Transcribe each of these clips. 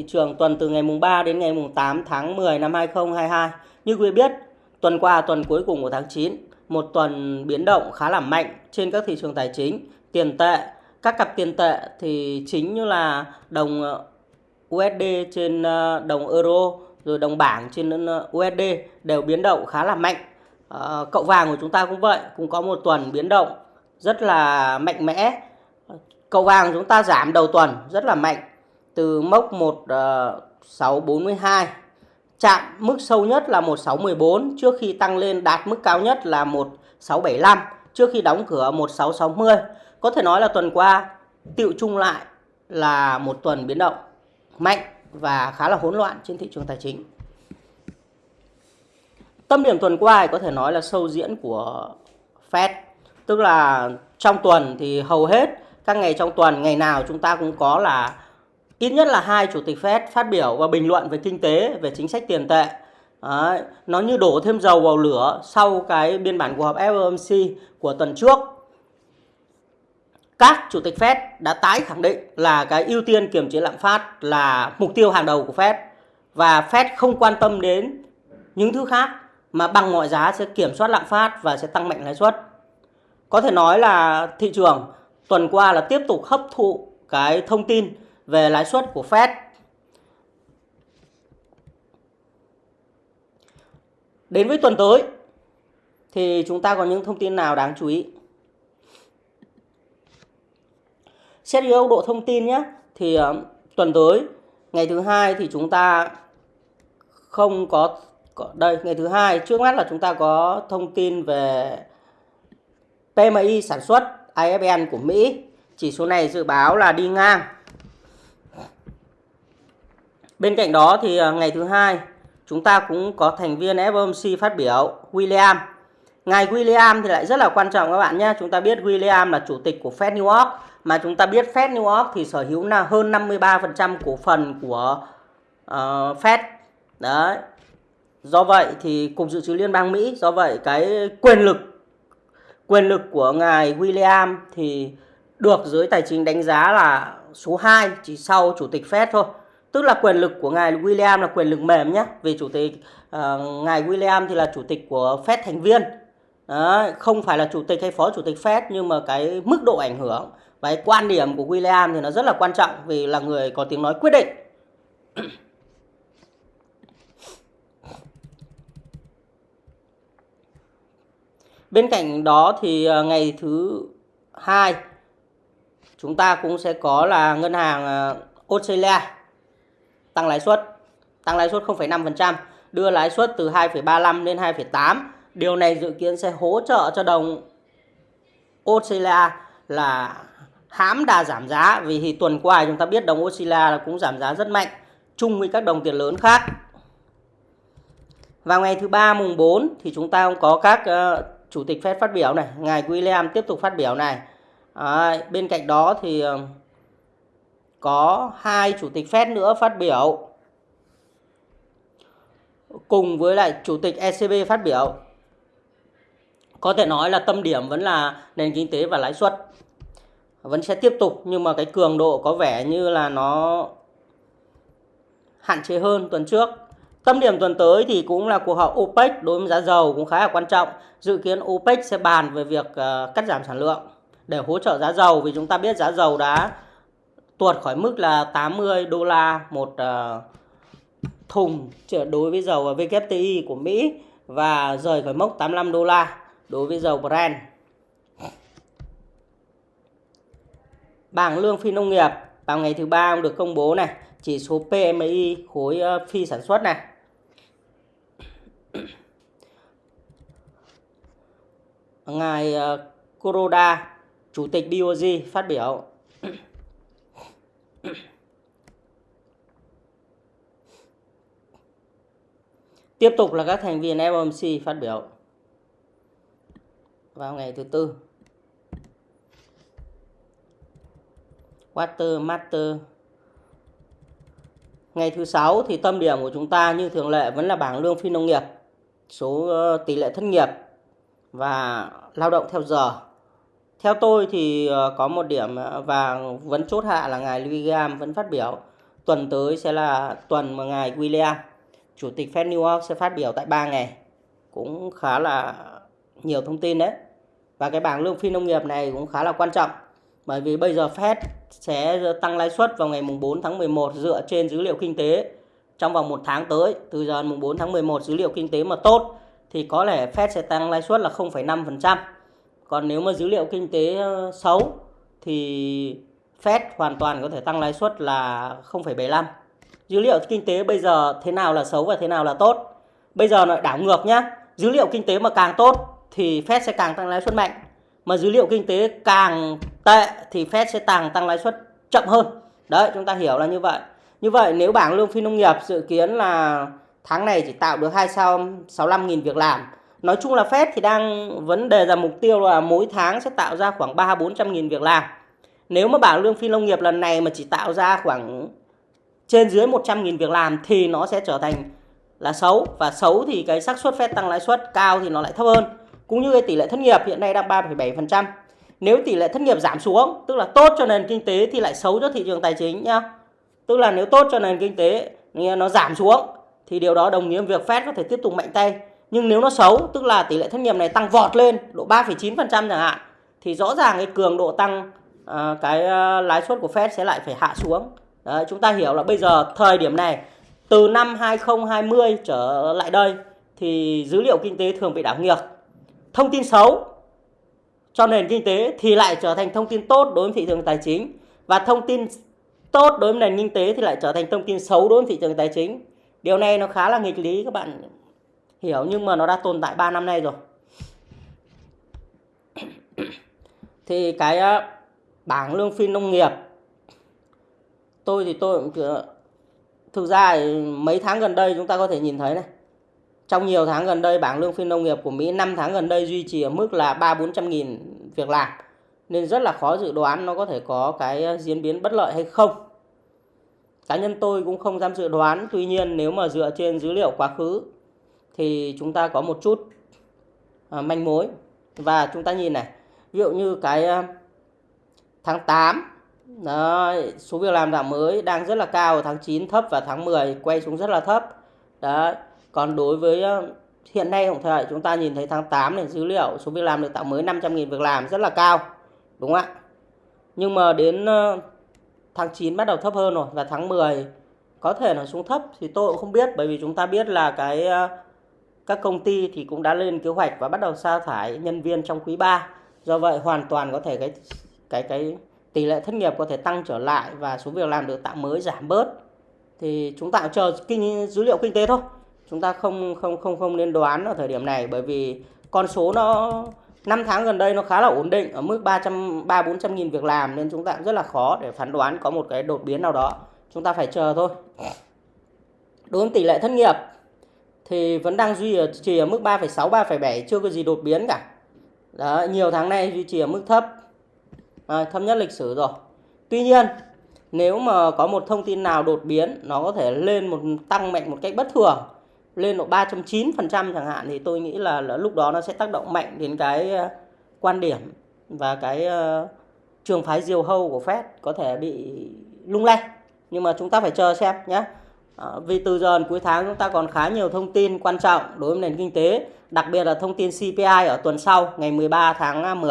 Thị trường tuần từ ngày mùng 3 đến ngày mùng 8 tháng 10 năm 2022. Như quý vị biết, tuần qua tuần cuối cùng của tháng 9, một tuần biến động khá là mạnh trên các thị trường tài chính, tiền tệ, các cặp tiền tệ thì chính như là đồng uh, USD trên uh, đồng euro rồi đồng bảng trên uh, USD đều biến động khá là mạnh. Ờ, cậu vàng của chúng ta cũng vậy, cũng có một tuần biến động rất là mạnh mẽ. Cậu vàng chúng ta giảm đầu tuần rất là mạnh từ mốc 1642 ờ, chạm mức sâu nhất là 1614 trước khi tăng lên đạt mức cao nhất là 1675 trước khi đóng cửa 1660. Có thể nói là tuần qua tiệu chung lại là một tuần biến động mạnh và khá là hỗn loạn trên thị trường tài chính. Tâm điểm tuần qua có thể nói là sâu diễn của Fed. Tức là trong tuần thì hầu hết các ngày trong tuần, ngày nào chúng ta cũng có là ít nhất là hai chủ tịch Fed phát biểu và bình luận về kinh tế, về chính sách tiền tệ. Đấy, nó như đổ thêm dầu vào lửa sau cái biên bản cuộc họp FOMC của tuần trước. Các chủ tịch Fed đã tái khẳng định là cái ưu tiên kiềm chế lạm phát là mục tiêu hàng đầu của Fed và Fed không quan tâm đến những thứ khác mà bằng mọi giá sẽ kiểm soát lạm phát và sẽ tăng mạnh lãi suất. Có thể nói là thị trường tuần qua là tiếp tục hấp thụ cái thông tin về lãi suất của Fed. Đến với tuần tới thì chúng ta có những thông tin nào đáng chú ý? Xét dưới độ thông tin nhé, thì ờ, tuần tới ngày thứ hai thì chúng ta không có, có đây ngày thứ hai trước mắt là chúng ta có thông tin về PMI sản xuất IFN của Mỹ chỉ số này dự báo là đi ngang Bên cạnh đó thì ờ, ngày thứ hai chúng ta cũng có thành viên FOMC phát biểu William. Ngài William thì lại rất là quan trọng các bạn nhé. Chúng ta biết William là chủ tịch của Fed New York mà chúng ta biết Fed New York thì sở hữu là hơn 53% cổ phần của uh, Fed. Đấy. Do vậy thì cục dự trữ liên bang Mỹ, do vậy cái quyền lực quyền lực của ngài William thì được giới tài chính đánh giá là số 2 chỉ sau chủ tịch Fed thôi tức là quyền lực của ngài William là quyền lực mềm nhé vì chủ tịch uh, ngài William thì là chủ tịch của Fed thành viên. Đấy, không phải là chủ tịch hay phó chủ tịch Fed nhưng mà cái mức độ ảnh hưởng và cái quan điểm của William thì nó rất là quan trọng vì là người có tiếng nói quyết định. Bên cạnh đó thì ờ, ngày thứ hai chúng ta cũng sẽ có là ngân hàng ờ, Australia tăng lãi suất. Tăng lãi suất 0,5% đưa lãi suất từ 2,35 lên 2,8 điều này dự kiến sẽ hỗ trợ cho đồng Australia là hãm đà giảm giá. Vì thì tuần qua chúng ta biết đồng Australia cũng giảm giá rất mạnh chung với các đồng tiền lớn khác. Vào ngày thứ ba mùng 4 thì chúng ta cũng có các uh, chủ tịch Fed phát biểu này. Ngài William tiếp tục phát biểu này. À, bên cạnh đó thì uh, có hai chủ tịch Fed nữa phát biểu cùng với lại chủ tịch ECB phát biểu. Có thể nói là tâm điểm vẫn là nền kinh tế và lãi suất. Vẫn sẽ tiếp tục, nhưng mà cái cường độ có vẻ như là nó hạn chế hơn tuần trước. Tâm điểm tuần tới thì cũng là cuộc họp OPEC đối với giá dầu cũng khá là quan trọng. Dự kiến OPEC sẽ bàn về việc ờ, cắt giảm sản lượng để hỗ trợ giá dầu vì chúng ta biết giá dầu đã tuột khỏi mức là 80 đô la một ờ, thùng đối với dầu WTI của Mỹ và rời khỏi mốc 85 đô la đối với dầu Brent. Bảng lương phi nông nghiệp vào ngày thứ ba được công bố này, chỉ số PMI khối ờ, phi sản xuất này. Ngài ờ, Kuroda, chủ tịch BOJ phát biểu Tiếp tục là các thành viên FOMC phát biểu vào ngày thứ tư. Water Master Ngày thứ sáu thì tâm điểm của chúng ta như thường lệ vẫn là bảng lương phi nông nghiệp, số ờ, tỷ lệ thất nghiệp và lao động theo giờ. Theo tôi thì ờ, có một điểm ờ, và vẫn chốt hạ là ngài William vẫn phát biểu. Tuần tới sẽ là tuần mà ngài William chủ tịch Fed New York sẽ phát biểu tại 3 ngày cũng khá là nhiều thông tin đấy. Và cái bảng lương phi nông nghiệp này cũng khá là quan trọng. Bởi vì bây giờ Fed sẽ tăng lãi suất vào ngày mùng 4 tháng 11 dựa trên dữ liệu kinh tế. Trong vòng một tháng tới từ giờ mùng 4 tháng 11 dữ liệu kinh tế mà tốt thì có lẽ Fed sẽ tăng lãi suất là 0,5%. Còn nếu mà dữ liệu kinh tế ờ, xấu thì Fed hoàn toàn có thể tăng lãi suất là 0,75. Dữ liệu kinh tế bây giờ thế nào là xấu và thế nào là tốt? Bây giờ lại đảo ngược nhá. Dữ liệu kinh tế mà càng tốt thì Fed sẽ càng tăng lãi suất mạnh. Mà dữ liệu kinh tế càng tệ thì Fed sẽ càng tăng lãi suất chậm hơn. Đấy, chúng ta hiểu là như vậy. Như vậy nếu bảng lương phi nông nghiệp dự kiến là tháng này chỉ tạo được 265.000 việc làm. Nói chung là Fed thì đang vấn đề ra mục tiêu là mỗi tháng sẽ tạo ra khoảng 3-400.000 việc làm. Nếu mà bảng lương phi nông nghiệp lần này mà chỉ tạo ra khoảng trên dưới 100.000 việc làm thì nó sẽ trở thành là xấu và xấu thì cái xác suất Fed tăng lãi suất cao thì nó lại thấp hơn. Cũng như cái tỷ lệ thất nghiệp hiện nay đang 3,7%. Nếu tỷ lệ thất nghiệp giảm xuống, tức là tốt cho nền kinh tế thì lại xấu cho thị trường tài chính nhá. Tức là nếu tốt cho nền kinh tế nó giảm xuống thì điều đó đồng nghĩa việc Fed có thể tiếp tục mạnh tay. Nhưng nếu nó xấu, tức là tỷ lệ thất nghiệp này tăng vọt lên độ 3,9% chẳng hạn thì rõ ràng cái cường độ tăng uh, cái ờ, lãi suất của Fed sẽ lại phải hạ xuống. Đấy, chúng ta hiểu là bây giờ thời điểm này từ năm 2020 trở lại đây thì dữ liệu kinh tế thường bị đảo ngược. Thông tin xấu cho nền kinh tế thì lại trở thành thông tin tốt đối với thị trường tài chính và thông tin tốt đối với nền kinh tế thì lại trở thành thông tin xấu đối với thị trường tài chính. Điều này nó khá là nghịch lý các bạn hiểu, nhưng mà nó đã tồn tại 3 năm nay rồi. thì cái ờ, bảng lương phi nông nghiệp, tôi thì tôi cũng thực ra mấy tháng gần đây chúng ta có thể nhìn thấy này. Trong nhiều tháng gần đây, bảng lương phi nông nghiệp của Mỹ 5 tháng gần đây duy trì ở mức là 3 400 nghìn việc làm. Nên rất là khó dự đoán nó có thể có cái ờ, diễn biến bất lợi hay không. Cá nhân tôi cũng không dám dự đoán, tuy nhiên nếu mà dựa trên dữ liệu quá khứ thì chúng ta có một chút à, manh mối và chúng ta nhìn này ví dụ như cái à, tháng 8 đó, số việc làm giảm mới đang rất là cao tháng 9 thấp và tháng 10 quay xuống rất là thấp. đó Còn đối với ờ, hiện nay tổng thời chúng ta nhìn thấy tháng 8 này dữ liệu số việc làm được tạo mới 500.000 việc làm rất là cao. Đúng không ạ? Nhưng mà đến ờ, tháng 9 bắt đầu thấp hơn rồi và tháng 10 có thể là xuống thấp thì tôi cũng không biết bởi vì chúng ta biết là cái ờ, các công ty thì cũng đã lên kế hoạch và bắt đầu sa thải nhân viên trong quý 3. Do vậy hoàn toàn có thể cái cái cái tỷ lệ thất nghiệp có thể tăng trở lại và số việc làm được tạo mới giảm bớt thì chúng ta chờ kinh, dữ liệu kinh tế thôi chúng ta không không không không nên đoán ở thời điểm này bởi vì con số nó 5 tháng gần đây nó khá là ổn định, ở mức 300 3 400 nghìn việc làm nên chúng ta cũng rất là khó để phán đoán có một cái đột biến nào đó. Chúng ta phải chờ thôi. Đối với tỷ lệ thất nghiệp thì vẫn đang duy trì ở mức 3,6 3,7 chưa có gì đột biến cả. Đó, nhiều tháng nay duy trì ở mức thấp. À, thấp nhất lịch sử rồi. Tuy nhiên nếu mà có một thông tin nào đột biến nó có thể lên một tăng mạnh một cách bất thường lên độ 3.9% chẳng hạn thì tôi nghĩ là, là lúc đó nó sẽ tác động mạnh đến cái ờ, quan điểm và cái uh, trường phái diều hâu của Fed có thể bị lung lay. Nhưng mà chúng ta phải chờ xem nhé Ờ, vì từ giờ đến cuối tháng chúng ta còn khá nhiều thông tin quan trọng đối với nền kinh tế, đặc biệt là thông tin CPI ở tuần sau, ngày 13 tháng 10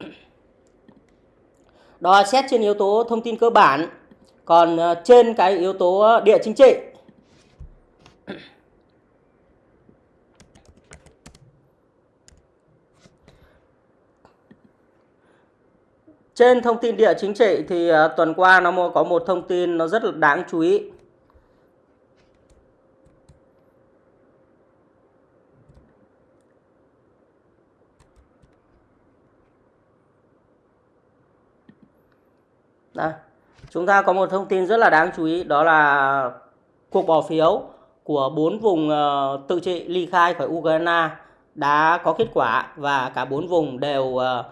đó xét trên yếu tố thông tin cơ bản, còn ờ, trên cái yếu tố địa chính trị Trên thông tin địa chính trị thì ờ, tuần qua nó có một thông tin nó rất là đáng chú ý. Đây. Chúng ta có một thông tin rất là đáng chú ý, đó là cuộc bỏ phiếu của bốn vùng ờ, tự trị ly khai khỏi Ukraine đã có kết quả và cả bốn vùng đều ờ,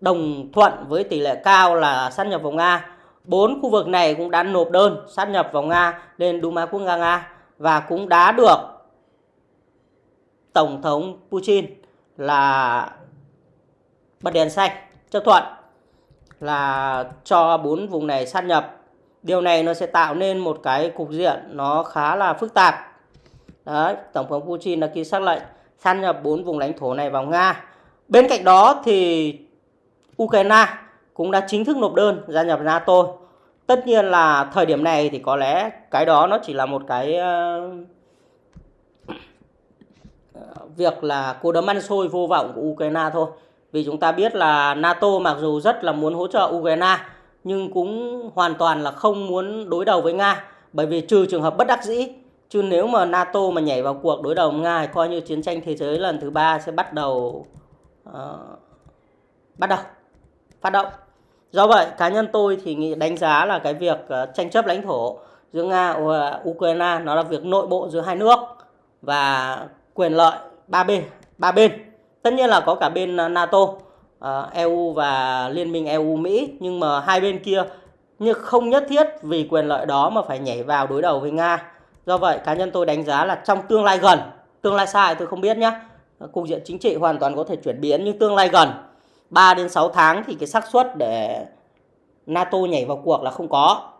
đồng thuận với tỷ lệ cao là sát nhập vào Nga. Bốn khu vực này cũng đã nộp đơn sát nhập vào Nga lên Duma quốc gia Nga và cũng đã được Tổng thống Putin là bật đèn xanh chấp thuận là cho bốn vùng này sát nhập. Điều này nó sẽ tạo nên một cái cục diện nó khá là phức tạp. Đấy, tổng thống Putin đã ký xác lệnh san nhập bốn vùng lãnh thổ này vào Nga. Bên cạnh đó thì Ukraine cũng đã chính thức nộp đơn gia nhập NATO. Tất nhiên là thời điểm này thì có lẽ cái đó nó chỉ là một cái ờ, ờ, việc là cô đấm ăn xôi vô vọng của Ukraine thôi vì chúng ta biết là NATO mặc dù rất là muốn hỗ trợ Ukraine nhưng cũng hoàn toàn là không muốn đối đầu với Nga. Bởi vì trừ trường hợp bất đắc dĩ chứ nếu mà NATO mà nhảy vào cuộc đối đầu với Nga thì coi như chiến tranh thế giới lần thứ ba sẽ bắt đầu uh, bắt đầu phát động. Do vậy cá nhân tôi thì nghĩ đánh giá là cái việc uh, tranh chấp lãnh thổ giữa Nga và Ukraine nó là việc nội bộ giữa hai nước và quyền lợi ba bên ba bên tất nhiên là có cả bên à, NATO à, EU và Liên minh EU Mỹ nhưng mà hai bên kia nhưng không nhất thiết vì quyền lợi đó mà phải nhảy vào đối đầu với Nga. Do vậy cá nhân tôi đánh giá là trong tương lai gần, tương lai xa tôi không biết nhé. Cục diện chính trị hoàn toàn có thể chuyển biến nhưng tương lai gần 3 đến 6 tháng thì cái xác suất để NATO nhảy vào cuộc là không có.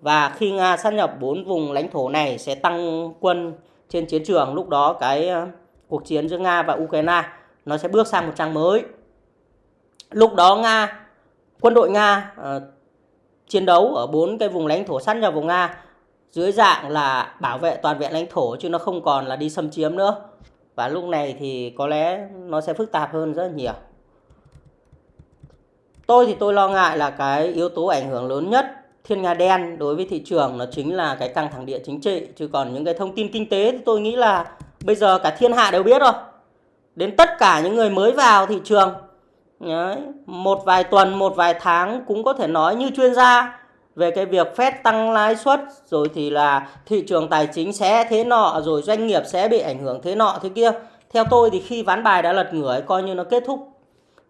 Và khi Nga sát nhập bốn vùng lãnh thổ này sẽ tăng quân trên chiến trường lúc đó cái à, cuộc chiến giữa Nga và Ukraine nó sẽ bước sang một trang mới. Lúc đó nga quân đội nga uh, chiến đấu ở bốn cái vùng lãnh thổ sát nhập vùng nga dưới dạng là bảo vệ toàn vẹn lãnh thổ chứ nó không còn là đi xâm chiếm nữa. Và lúc này thì có lẽ nó sẽ phức tạp hơn rất nhiều. Tôi thì tôi lo ngại là cái yếu tố ảnh hưởng lớn nhất thiên nga đen đối với thị trường nó chính là cái căng thẳng địa chính trị. Chứ còn những cái thông tin kinh tế thì tôi nghĩ là bây giờ cả thiên hạ đều biết rồi đến tất cả những người mới vào thị trường Đấy. Một vài tuần, một vài tháng cũng có thể nói như chuyên gia về cái việc Fed tăng lãi suất rồi thì là thị trường tài chính sẽ thế nọ rồi doanh nghiệp sẽ bị ảnh hưởng thế nọ thế kia. Theo tôi thì khi ván bài đã lật ngửa coi như nó kết thúc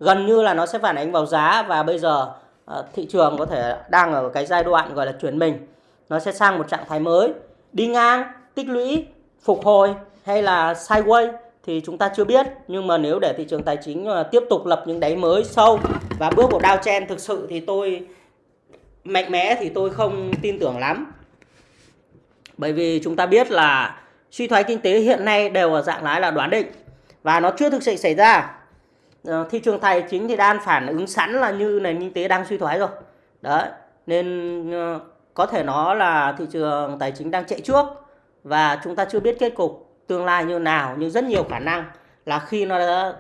gần như là nó sẽ phản ánh vào giá và bây giờ ờ, thị trường có thể đang ở cái giai đoạn gọi là chuyển mình. Nó sẽ sang một trạng thái mới, đi ngang, tích lũy, phục hồi hay là sideways thì chúng ta chưa biết. Nhưng mà nếu để thị trường tài chính ờ, tiếp tục lập những đáy mới sâu và bước vào downtrend thực sự thì tôi, mạnh mẽ thì tôi không tin tưởng lắm. Bởi vì chúng ta biết là suy thoái kinh tế hiện nay đều ở dạng lái là đoán định và nó chưa thực sự xảy ra. Ờ, thị trường tài chính thì đang phản ứng sẵn là như nền kinh tế đang suy thoái rồi. Đấy, nên ờ, có thể nó là thị trường tài chính đang chạy trước và chúng ta chưa biết kết cục tương lai như nào nhưng rất nhiều khả năng là khi nó đã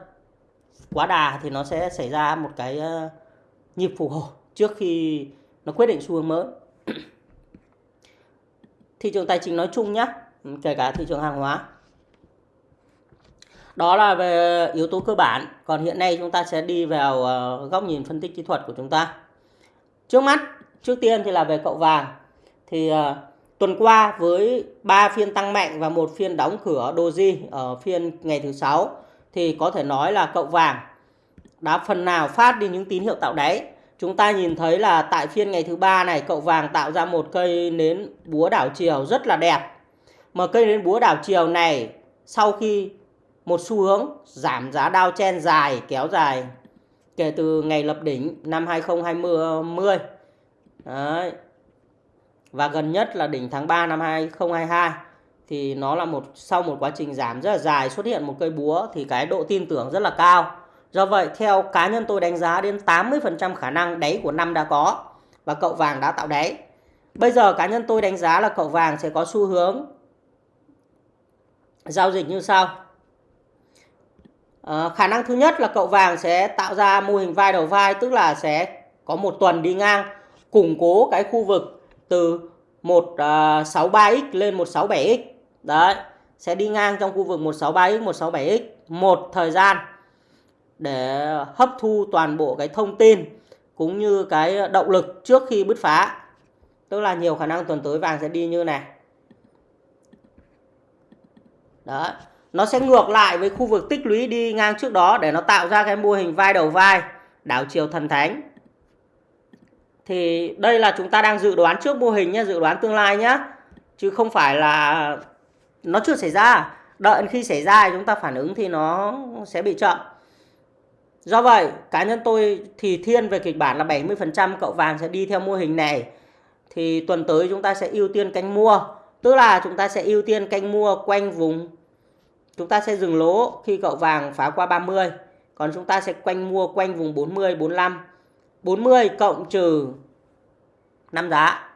quá đà thì nó sẽ xảy ra một cái ờ, nhịp phục hồi trước khi nó quyết định xu hướng mới. Thị trường tài chính nói chung nhé kể cả thị trường hàng hóa. Đó là về yếu tố cơ bản. Còn hiện nay chúng ta sẽ đi vào ờ, góc nhìn phân tích kỹ thuật của chúng ta. Trước mắt trước tiên thì là về cậu vàng. Thì uh, Tuần qua với 3 phiên tăng mạnh và một phiên đóng cửa doji ở phiên ngày thứ sáu thì có thể nói là cậu vàng đã phần nào phát đi những tín hiệu tạo đáy. Chúng ta nhìn thấy là tại phiên ngày thứ ba này cậu vàng tạo ra một cây nến búa đảo chiều rất là đẹp. Mà cây nến búa đảo chiều này sau khi một xu hướng giảm giá đao chen dài kéo dài kể từ ngày lập đỉnh năm 2020 Đấy, và gần nhất là đỉnh tháng 3 năm 2022 thì nó là một sau một quá trình giảm rất là dài xuất hiện một cây búa thì cái độ tin tưởng rất là cao. Do vậy theo cá nhân tôi đánh giá đến 80% khả năng đáy của năm đã có và cậu vàng đã tạo đáy. Bây giờ cá nhân tôi đánh giá là cậu vàng sẽ có xu hướng giao dịch như sau. À, khả năng thứ nhất là cậu vàng sẽ tạo ra mô hình vai đầu vai tức là sẽ có một tuần đi ngang củng cố cái khu vực từ 163x à, lên 167x. Đấy, sẽ đi ngang trong khu vực 163x, 167x một thời gian để hấp thu toàn bộ cái thông tin cũng như cái động lực trước khi bứt phá. Tức là nhiều khả năng tuần tới vàng sẽ đi như này. Đó, nó sẽ ngược lại với khu vực tích lũy đi ngang trước đó để nó tạo ra cái mô hình vai đầu vai, đảo chiều thần thánh thì đây là chúng ta đang dự đoán trước mô hình nhé dự đoán tương lai nhé chứ không phải là nó chưa xảy ra đợi khi xảy ra chúng ta phản ứng thì nó sẽ bị chậm do vậy, cá nhân tôi thì thiên về kịch bản là 70% cậu vàng sẽ đi theo mô hình này thì tuần tới chúng ta sẽ ưu tiên canh mua. Tức là chúng ta sẽ ưu tiên canh mua quanh vùng chúng ta sẽ dừng lỗ khi cậu vàng phá qua 30. Còn chúng ta sẽ quanh mua quanh vùng 40 45. 40 cộng trừ 5 giá.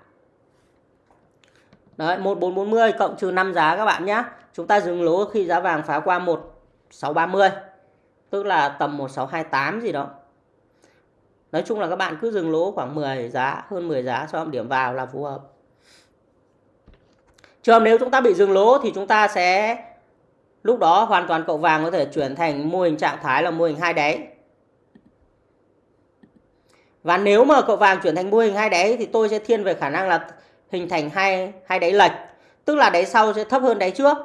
Đấy, 1440 cộng trừ 5 giá các bạn nhé. Chúng ta dừng lỗ khi giá vàng phá qua 1630. Tức là tầm 1628 gì đó. Nói chung là các bạn cứ dừng lỗ khoảng 10 giá, hơn 10 giá cho điểm vào là phù hợp. Trường nếu chúng ta bị dừng lỗ thì chúng ta sẽ lúc đó hoàn toàn cậu vàng có thể chuyển thành mô hình trạng thái là mô hình hai đáy. Và nếu mà cậu vàng chuyển thành mô hình hai đáy thì tôi sẽ thiên về khả năng là hình thành hai hai đáy lệch, tức là đáy sau sẽ thấp hơn đáy trước.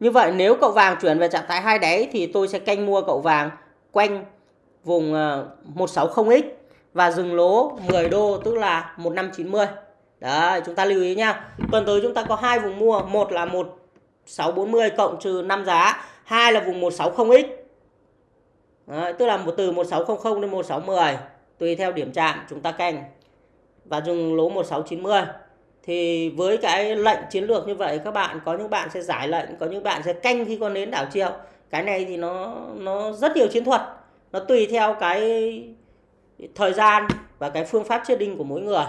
Như vậy nếu cậu vàng chuyển về trạng thái hai đáy thì tôi sẽ canh mua cậu vàng quanh vùng ờ, 160x và dừng lỗ 10 đô tức là 1590. Đấy, chúng ta lưu ý nha. Tuần tới chúng ta có hai vùng mua, một là 1640 cộng trừ 5 giá, hai là vùng 160x. Đấy, tức là một từ 1600 đến 1610 tùy theo điểm chạm chúng ta canh và dùng lỗ 1690 thì với cái lệnh chiến lược như vậy các bạn có những bạn sẽ giải lệnh có những bạn sẽ canh khi con nến đảo chiều cái này thì nó nó rất nhiều chiến thuật. Nó tùy theo cái thời gian và cái phương pháp chết đinh của mỗi người.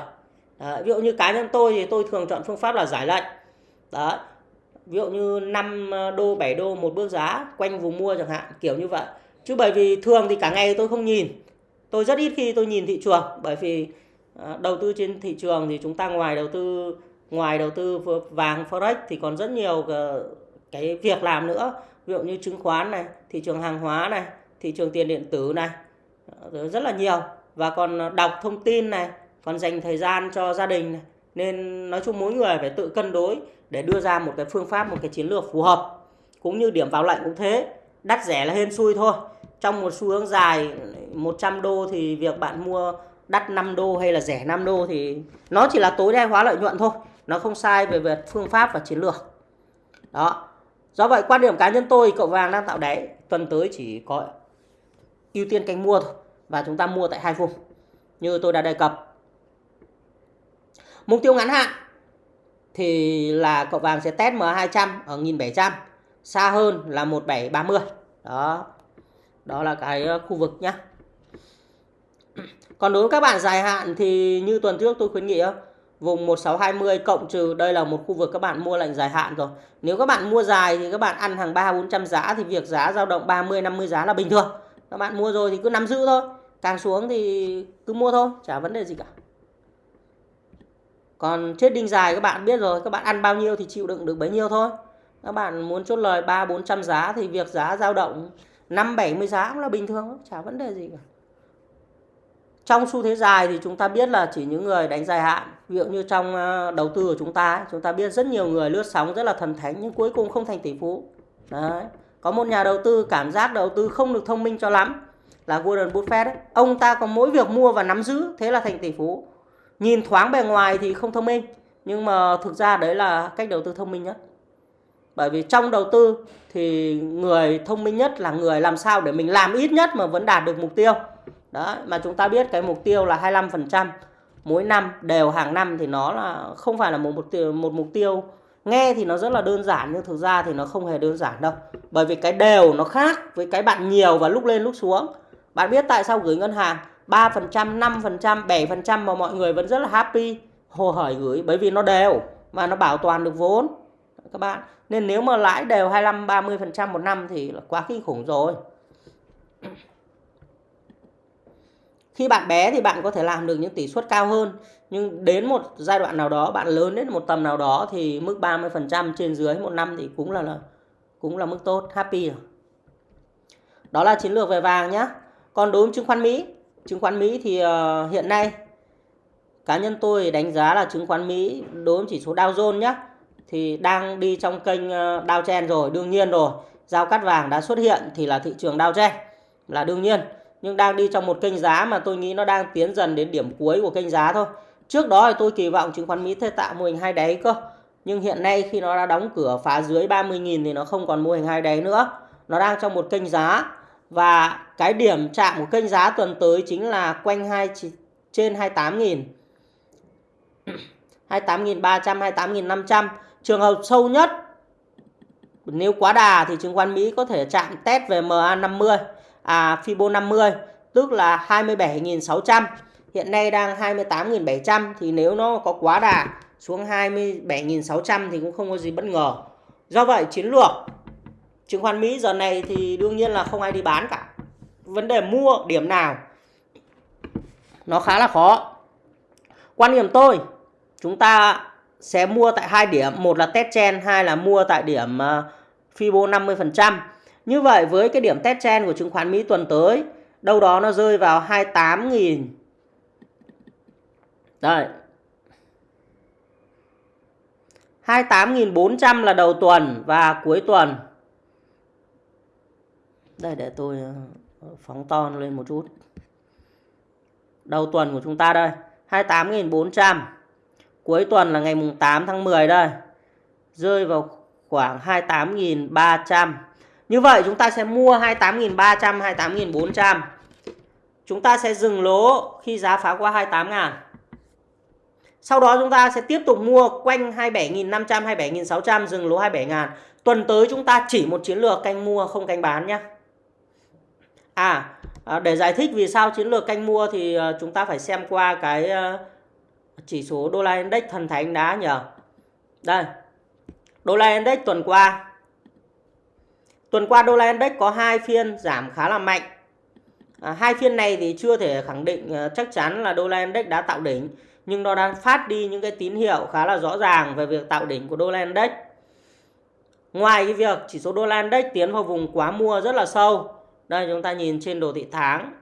Đấy, ví dụ như cá nhân tôi thì tôi thường chọn phương pháp là giải lệnh. Đó ví dụ như 5 đô 7 đô một bước giá quanh vùng mua chẳng hạn kiểu như vậy. Chứ bởi vì thường thì cả ngày tôi không nhìn tôi rất ít khi tôi nhìn thị trường, bởi vì ờ, đầu tư trên thị trường thì chúng ta ngoài đầu tư, ngoài đầu tư vàng, forex thì còn rất nhiều ờ, cái việc làm nữa. Ví dụ như chứng khoán này, thị trường hàng hóa này, thị trường tiền điện tử này ờ, rất là nhiều. Và còn đọc thông tin này, còn dành thời gian cho gia đình này. nên nói chung mỗi người phải tự cân đối để đưa ra một cái phương pháp, một cái chiến lược phù hợp. Cũng như điểm vào lệnh cũng thế, đắt rẻ là hên xui thôi trong một xu hướng dài 100 đô thì việc bạn mua đắt 5 đô hay là rẻ 5 đô thì nó chỉ là tối đa hóa lợi nhuận thôi. Nó không sai về việc phương pháp và chiến lược. Đó. Do vậy, quan điểm cá nhân tôi, cậu vàng đang tạo đáy, tuần tới chỉ có ưu tiên canh mua thôi và chúng ta mua tại hai vùng, như tôi đã đề cập. Mục tiêu ngắn hạn thì là cậu vàng sẽ test M200 ở 1700 xa hơn là 1730 đó đó là cái ờ, khu vực nhá còn đối với các bạn dài hạn thì như tuần trước tôi khuyến nghị vùng 1620 cộng trừ đây là một khu vực các bạn mua lệnh dài hạn rồi. Nếu các bạn mua dài thì các bạn ăn hàng 3 400 giá thì việc giá dao động 30 50 giá là bình thường. Các bạn mua rồi thì cứ nắm giữ thôi. Càng xuống thì cứ mua thôi, chả vấn đề gì cả. Còn chết đinh dài các bạn biết rồi, các bạn ăn bao nhiêu thì chịu đựng được bấy nhiêu thôi. Các bạn muốn chốt lời 3 400 giá thì việc giá dao động 5 70 giá cũng là bình thường, chả vấn đề gì cả. Trong xu thế dài thì chúng ta biết là chỉ những người đánh dài hạn, ví dụ như trong ờ, đầu tư của chúng ta, chúng ta biết rất nhiều người lướt sóng rất là thần thánh nhưng cuối cùng không thành tỷ phú. Đấy. Có một nhà đầu tư cảm giác đầu tư không được thông minh cho lắm là Warren Buffett ấy. Ông ta có mỗi việc mua và nắm giữ thế là thành tỷ phú. Nhìn thoáng bề ngoài thì không thông minh nhưng mà thực ra đấy là cách đầu tư thông minh nhất. Bởi vì trong đầu tư thì người thông minh nhất là người làm sao để mình làm ít nhất mà vẫn đạt được mục tiêu. Đó, mà chúng ta biết cái mục tiêu là 25% mỗi năm đều hàng năm thì nó là không phải là một mục tiêu một mục tiêu nghe thì nó rất là đơn giản nhưng thực ra thì nó không hề đơn giản đâu. Bởi vì cái đều nó khác với cái bạn nhiều và lúc lên lúc xuống. Bạn biết tại sao gửi ngân hàng 3%, 5%, 7% mà mọi người vẫn rất là happy hồ hởi gửi bởi vì nó đều và nó bảo toàn được vốn các bạn. Nên nếu mà lãi đều 25 30% một năm thì là quá kinh khủng rồi. Khi bạn bé thì bạn có thể làm được những tỷ suất cao hơn nhưng đến một giai đoạn nào đó bạn lớn đến một tầm nào đó thì mức 30% trên dưới một năm thì cũng là, là cũng là mức tốt, happy rồi. Đó là chiến lược về vàng nhé. Còn đối với chứng khoán Mỹ, chứng khoán Mỹ thì uh, hiện nay cá nhân tôi đánh giá là chứng khoán Mỹ đối với chỉ số Dow Jones nhé thì đang đi trong kênh ờ, Dow chen rồi, đương nhiên rồi. Giao cắt vàng đã xuất hiện thì là thị trường downtrend là đương nhiên nhưng đang đi trong một kênh giá mà tôi nghĩ nó đang tiến dần đến điểm cuối của kênh giá thôi. Trước đó thì tôi kỳ vọng chứng khoán Mỹ sẽ tạo mô hình hai đáy cơ. Nhưng hiện nay khi nó đã đóng cửa phá dưới 30.000 thì nó không còn mô hình hai đáy nữa. Nó đang trong một kênh giá và cái điểm chạm của kênh giá tuần tới chính là quanh hai trên 28.000. 28.300, 28.500. Trường hợp sâu nhất, nếu quá đà thì chứng khoán Mỹ có thể chạm test về MA50 à Fibo 50 tức là 27.600 hiện nay đang 28.700 thì nếu nó có quá đà xuống 27.600 thì cũng không có gì bất ngờ. Do vậy, chiến lược chứng khoán Mỹ giờ này thì đương nhiên là không ai đi bán cả. Vấn đề mua điểm nào, nó khá là khó. Quan điểm tôi, chúng ta sẽ mua tại hai điểm. Một là test trend, hai là mua tại điểm uh, Fibo 50% như vậy với cái điểm test trend của chứng khoán Mỹ tuần tới đâu đó nó rơi vào 28.000 đây 28.400 là đầu tuần và cuối tuần. Đây để tôi ờ, phóng to lên một chút. Đầu tuần của chúng ta đây 28.400 cuối tuần là ngày mùng 8 tháng 10 đây. Rơi vào khoảng 28.300 như vậy chúng ta sẽ mua 28.300 28.400 chúng ta sẽ dừng lỗ khi giá phá qua 28 ngàn. Sau đó chúng ta sẽ tiếp tục mua quanh 27.500 27.600 dừng lỗ 27 ngàn. Tuần tới chúng ta chỉ một chiến lược canh mua không canh bán nhé. À, à để giải thích vì sao chiến lược canh mua thì à, chúng ta phải xem qua cái ờ, chỉ số đô la index thần thánh đá nhờ. Đây đô la index tuần qua. Tuần qua đô la index có hai phiên giảm khá là mạnh. À, hai phiên này thì chưa thể khẳng định ờ, chắc chắn là đô la index đã tạo đỉnh nhưng nó đang phát đi những cái tín hiệu khá là rõ ràng về việc tạo đỉnh của đô la index. Ngoài cái việc chỉ số đô la index tiến vào vùng quá mua rất là sâu. Đây chúng ta nhìn trên đồ thị tháng.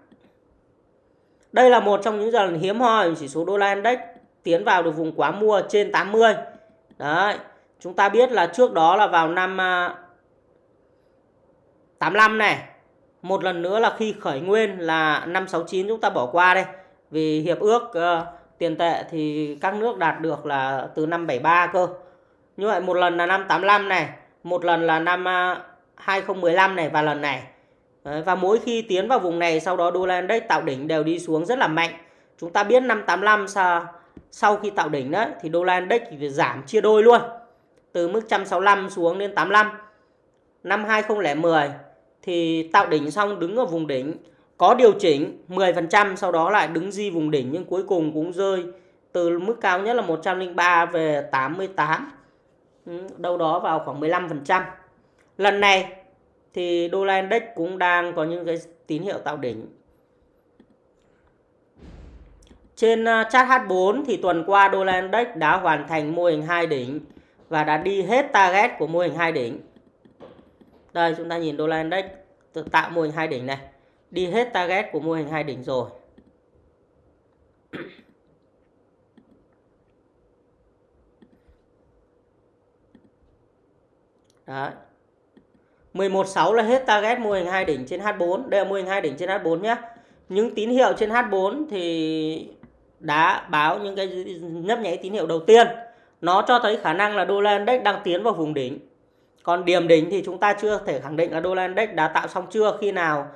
Đây là một trong những lần hiếm hoi chỉ số đô la index tiến vào được vùng quá mua trên 80 đấy chúng ta biết là trước đó là vào năm à, 85 này. Một lần nữa là khi khởi nguyên là năm 69 chúng ta bỏ qua đây. Vì hiệp ước uh, tiền tệ thì các nước đạt được là từ năm 73 cơ. Như vậy một lần là năm 85 này một lần là năm à, 2015 này và lần này. Đấy, và mỗi khi tiến vào vùng này sau đó đô la index tạo đỉnh đều đi xuống rất là mạnh. Chúng ta biết năm 85 sao sau khi tạo đỉnh đấy, thì đô la index thì giảm chia đôi luôn. Từ mức 165 xuống đến 85 năm 2010 thì tạo đỉnh xong đứng ở vùng đỉnh, có điều chỉnh 10% sau đó lại đứng di vùng đỉnh, nhưng cuối cùng cũng rơi từ mức cao nhất là 103 về 88 ừ, đâu đó vào khoảng 15% lần này thì đô la index cũng đang có những cái tín hiệu tạo đỉnh trên ờ, chart H4 thì tuần qua đô la index đã hoàn thành mô hình hai đỉnh và đã đi hết target của mô hình hai đỉnh. Đây chúng ta nhìn đô la index tạo mô hình hai đỉnh này, đi hết target của mô hình hai đỉnh rồi. Đấy. 116 là hết target mô hình hai đỉnh trên H4. Đây là mô hình hai đỉnh trên H4 nhé. Những tín hiệu trên H4 thì đã báo những cái nhấp nháy tín hiệu đầu tiên. Nó cho thấy khả năng là đô la index đang tiến vào vùng đỉnh. Còn điểm đỉnh thì chúng ta chưa thể khẳng định là đô la index đã tạo xong chưa. Khi nào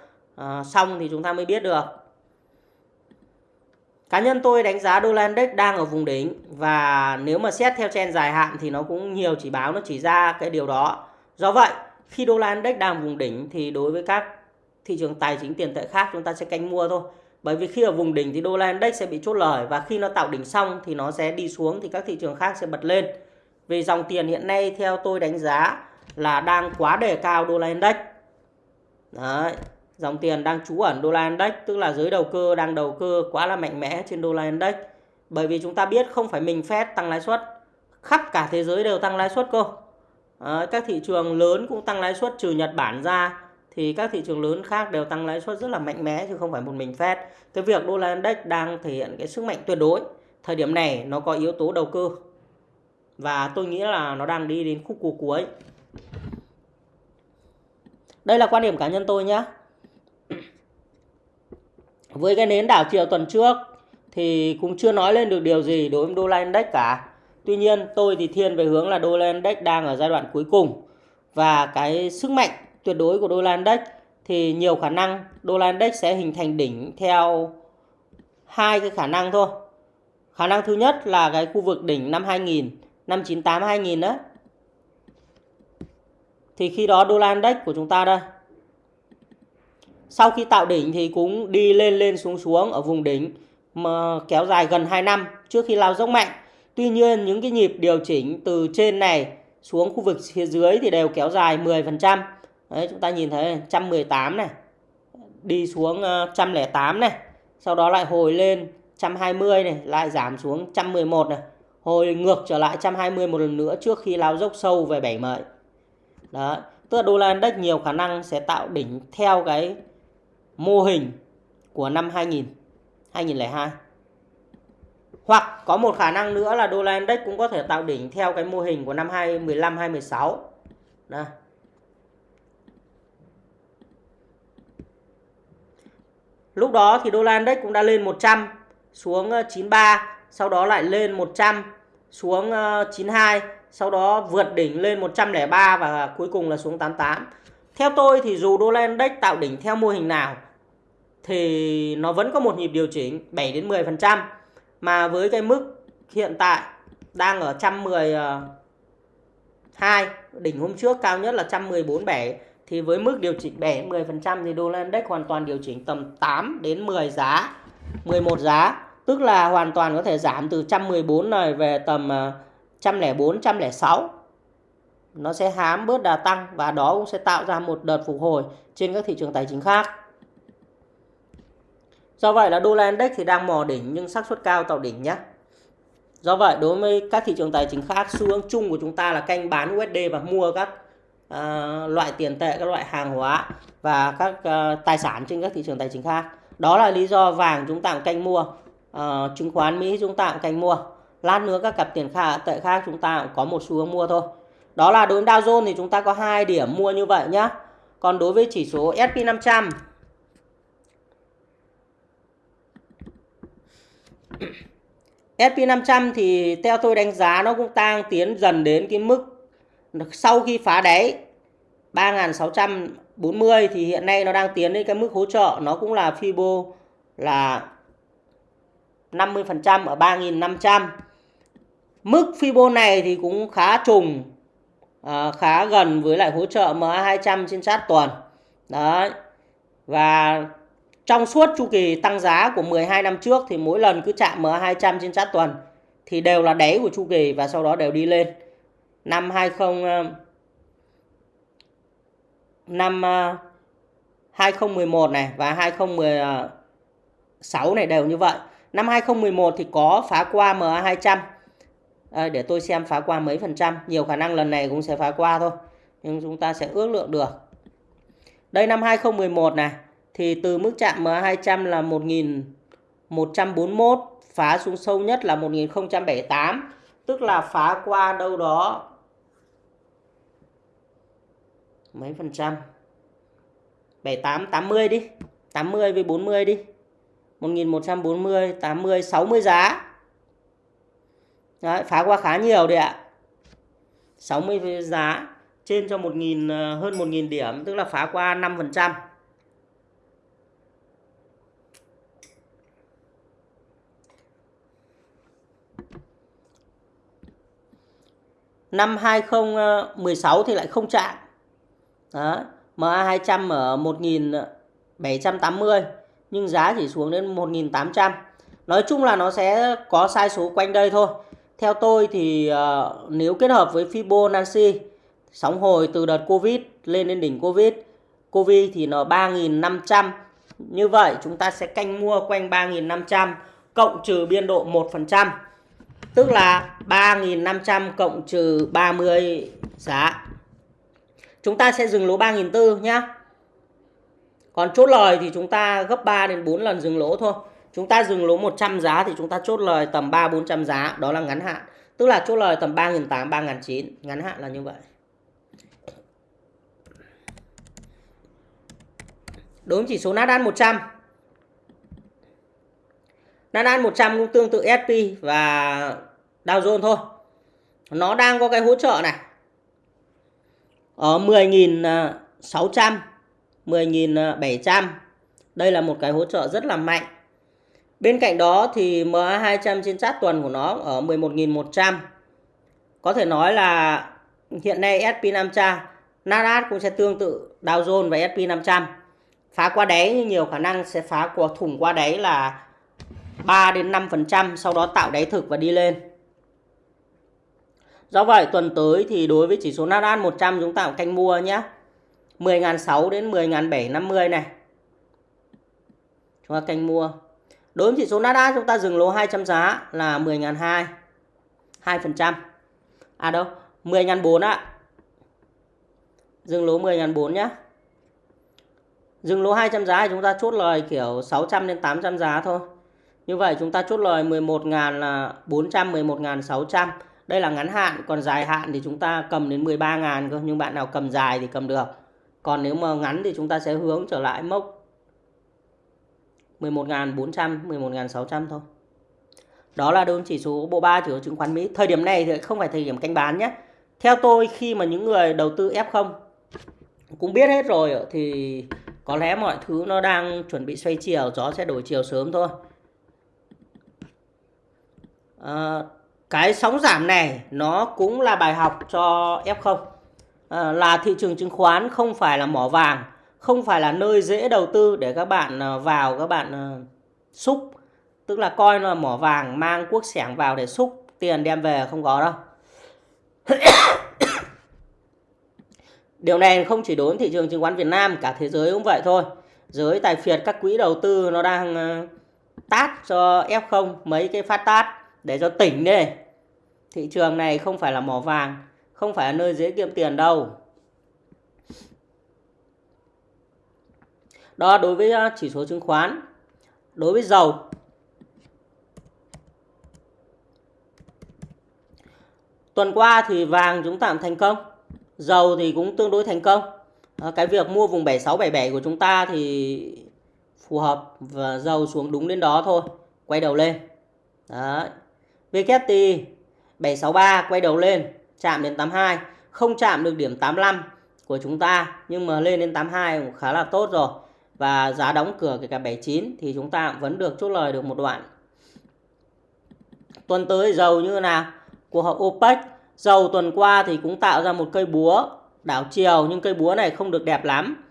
uh, xong thì chúng ta mới biết được. Cá nhân tôi đánh giá đô la index đang ở vùng đỉnh và nếu mà xét theo trend dài hạn thì nó cũng nhiều chỉ báo nó chỉ ra cái điều đó. Do vậy khi đô la index đang vùng đỉnh thì đối với các thị trường tài chính tiền tệ khác chúng ta sẽ canh mua thôi bởi vì khi ở vùng đỉnh thì đô la index sẽ bị chốt lời và khi nó tạo đỉnh xong thì nó sẽ đi xuống thì các thị trường khác sẽ bật lên. Vì dòng tiền hiện nay theo tôi đánh giá là đang quá đề cao đô la index. Đấy, dòng tiền đang trú ẩn đô la index tức là giới đầu cơ đang đầu cơ quá là mạnh mẽ trên đô la index. Bởi vì chúng ta biết không phải mình Fed tăng lãi suất, khắp cả thế giới đều tăng lãi suất cơ. Đấy, các thị trường lớn cũng tăng lãi suất trừ Nhật Bản ra thì các thị trường lớn khác đều tăng lãi suất rất là mạnh mẽ chứ không phải một mình Fed. Cái việc đô la index đang thể hiện cái sức mạnh tuyệt đối. Thời điểm này nó có yếu tố đầu cơ. Và tôi nghĩ là nó đang đi đến khúc cua cuối. Đây là quan điểm cá nhân tôi nhé. Với cái nến đảo chiều tuần trước thì cũng chưa nói lên được điều gì đối với đô la index cả. Tuy nhiên, tôi thì thiên về hướng là đô la index đang ở giai đoạn cuối cùng và cái sức mạnh tuyệt đối của đô la index thì nhiều khả năng đô la index sẽ hình thành đỉnh theo hai cái khả năng thôi. Khả năng thứ nhất là cái khu vực đỉnh năm 2000, năm 98 2000 đó. Thì khi đó đô la index của chúng ta đây. Sau khi tạo đỉnh thì cũng đi lên lên xuống xuống ở vùng đỉnh mà kéo dài gần 2 năm trước khi lao dốc mạnh. Tuy nhiên những cái nhịp điều chỉnh từ trên này xuống khu vực phía dưới thì đều kéo dài 10%. Đấy chúng ta nhìn thấy 118 này, đi xuống ờ, 108 này, sau đó lại hồi lên 120 này, lại giảm xuống 111 này, hồi ngược trở lại 120 một lần nữa trước khi lao dốc sâu về 7 mợi Đó, tức là đô la index nhiều khả năng sẽ tạo đỉnh theo cái mô hình của năm 2000, 2002. Hoặc có một khả năng nữa là đô la index cũng có thể tạo đỉnh theo cái mô hình của năm 2015 2016. đó Lúc đó thì đô la index cũng đã lên 100 xuống ờ, 93, sau đó lại lên 100 xuống ờ, 92, sau đó vượt đỉnh lên 103 và cuối cùng là xuống 88. Theo tôi thì dù đô la index tạo đỉnh theo mô hình nào thì nó vẫn có một nhịp điều chỉnh 7 đến 10% mà với cái mức hiện tại đang ở 112 ờ, đỉnh hôm trước cao nhất là 114.7 thì với mức điều chỉnh 7 10% thì đô la index hoàn toàn điều chỉnh tầm 8 đến 10 giá 11 giá. Tức là hoàn toàn có thể giảm từ 114 này về tầm à, 104 106 nó sẽ hám bớt đà tăng và đó cũng sẽ tạo ra một đợt phục hồi trên các thị trường tài chính khác. Do vậy là đô la index thì đang mò đỉnh nhưng xác suất cao tạo đỉnh nhé do vậy đối với các thị trường tài chính khác, xu hướng chung của chúng ta là canh bán USD và mua các uh, loại tiền tệ các loại hàng hóa và các uh, tài sản trên các thị trường tài chính khác. Đó là lý do vàng chúng ta cũng canh mua uh, chứng khoán Mỹ chúng ta cũng canh mua. Lát nữa các cặp tiền khả, tệ khác chúng ta cũng có một xu hướng mua thôi. Đó là đối với Dow Jones thì chúng ta có hai điểm mua như vậy nhé còn đối với chỉ số S&P 500 S&P 500 thì theo tôi đánh giá nó cũng tăng tiến dần đến cái mức sau khi phá đáy 3640 thì hiện nay nó đang tiến đến cái mức hỗ trợ nó cũng là Fibo là 50% ở 3500. Mức Fibo này thì cũng khá trùng à, khá gần với lại hỗ trợ MA200 trên sát tuần. Đấy. Và trong suốt chu kỳ tăng giá của 12 năm trước thì mỗi lần cứ chạm MA200 trên sát tuần thì đều là đáy của chu kỳ và sau đó đều đi lên. Năm 20 ờ, năm ờ, 2011 này và 2016 ờ, này đều như vậy. Năm 2011 thì có phá qua MA200. À, để tôi xem phá qua mấy phần trăm. Nhiều khả năng lần này cũng sẽ phá qua thôi. Nhưng chúng ta sẽ ước lượng được. Đây năm 2011 này. Thì từ mức chạm MA200 là 1141. Phá xuống sâu nhất là 1078. Tức là phá qua đâu đó mấy phần trăm? 78 80 đi 80 với 40 đi. 1140 80 60 giá. Đấy, phá qua khá nhiều đấy ạ. 60 giá trên cho 1000 ờ, hơn 1.000 điểm tức là phá qua 5% Năm 2016 ờ, thì lại không chạm đó. MA200 ở 1780 nhưng giá chỉ xuống đến 1800. Nói chung là nó sẽ có sai số quanh đây thôi. Theo tôi thì uh, nếu kết hợp với Fibonacci sóng hồi từ đợt Covid lên đến đỉnh Covid, Covid thì nó 3500. Như vậy chúng ta sẽ canh mua quanh 3500 cộng trừ biên độ 1%. Tức là 3.500 cộng trừ 30 giá Chúng ta sẽ dừng lỗ 3.400 nhá. Còn chốt lời thì chúng ta gấp 3 đến 4 lần dừng lỗ thôi. Chúng ta dừng lỗ 100 giá thì chúng ta chốt lời tầm 3 400 giá, đó là ngắn hạn. Tức là chốt lời tầm 3.800 3.900, ngắn hạn là như vậy. Đối với chỉ số Nasdaq 100. Nasdaq 100 cũng tương tự SP và Dow Jones thôi. Nó đang có cái hỗ trợ này ở 10.600 10.700 đây là một cái hỗ trợ rất là mạnh Bên cạnh đó thì MA200 trên chart tuần của nó ở 11.100. Có thể nói là hiện nay SP500, Nasdaq cũng sẽ tương tự Dow Jones và SP500. Phá qua đáy nhưng nhiều khả năng sẽ phá qua thủng qua đáy là 3 đến 5% sau đó tạo đáy thực và đi lên. Do vậy tuần tới thì đối với chỉ số Nasdaq 100 chúng ta cũng canh mua nhé. 10.600 đến 10.750 này. Chúng ta canh mua. Đối với chỉ số Nasdaq chúng ta dừng lỗ 200 giá là 10.200. 2%. À đâu? 10.400 ạ. À. Dừng lỗ 10.400 nhé. Dừng lỗ 200 giá thì chúng ta chốt lời kiểu 600 đến 800 giá thôi. Như vậy chúng ta chốt lời 11.400, 11.600. Đây là ngắn hạn, còn dài hạn thì chúng ta cầm đến 13.000 cơ. Nhưng bạn nào cầm dài thì cầm được. Còn nếu mà ngắn thì chúng ta sẽ hướng trở lại mốc 11.400, 11.600 thôi. Đó là đơn chỉ số bộ ba chỉ số chứng khoán Mỹ. Thời điểm này thì không phải thời điểm canh bán nhé. Theo tôi khi mà những người đầu tư F0 cũng biết hết rồi thì có lẽ mọi thứ nó đang chuẩn bị xoay chiều, gió sẽ đổi chiều sớm thôi. À, cái sóng giảm này nó cũng là bài học cho F0 à, ờ, là thị trường chứng khoán không phải là mỏ vàng không phải là nơi dễ đầu tư để các bạn ờ, vào các bạn ờ, xúc tức là coi nó là mỏ vàng mang quốc sẻng vào để xúc tiền đem về không có đâu Điều này không chỉ đối với thị trường chứng khoán Việt Nam, cả thế giới cũng vậy thôi. Giới tài phiệt các quỹ đầu tư nó đang tát cho F0 mấy cái phát tát để cho tỉnh đi. Thị trường này không phải là mỏ vàng, không phải là nơi dễ kiếm tiền đâu. Đó đối với uh, chỉ số chứng khoán. Đối với dầu. Tuần qua thì vàng chúng ta thành công. Dầu thì cũng tương đối thành công. Cái việc mua vùng 7677 của chúng ta thì phù hợp và dầu xuống đúng đến đó thôi. Quay đầu lên. Đấy. VKT 763 quay đầu lên, chạm đến 82 không chạm được điểm 85 của chúng ta, nhưng mà lên đến 82 cũng khá là tốt rồi. Và giá đóng cửa kể cả 79 thì chúng ta vẫn được chốt lời được một đoạn. Tuần tới dầu như nào? Cuộc họp OPEC, dầu tuần qua thì cũng tạo ra một cây búa đảo chiều, nhưng cây búa này không được đẹp lắm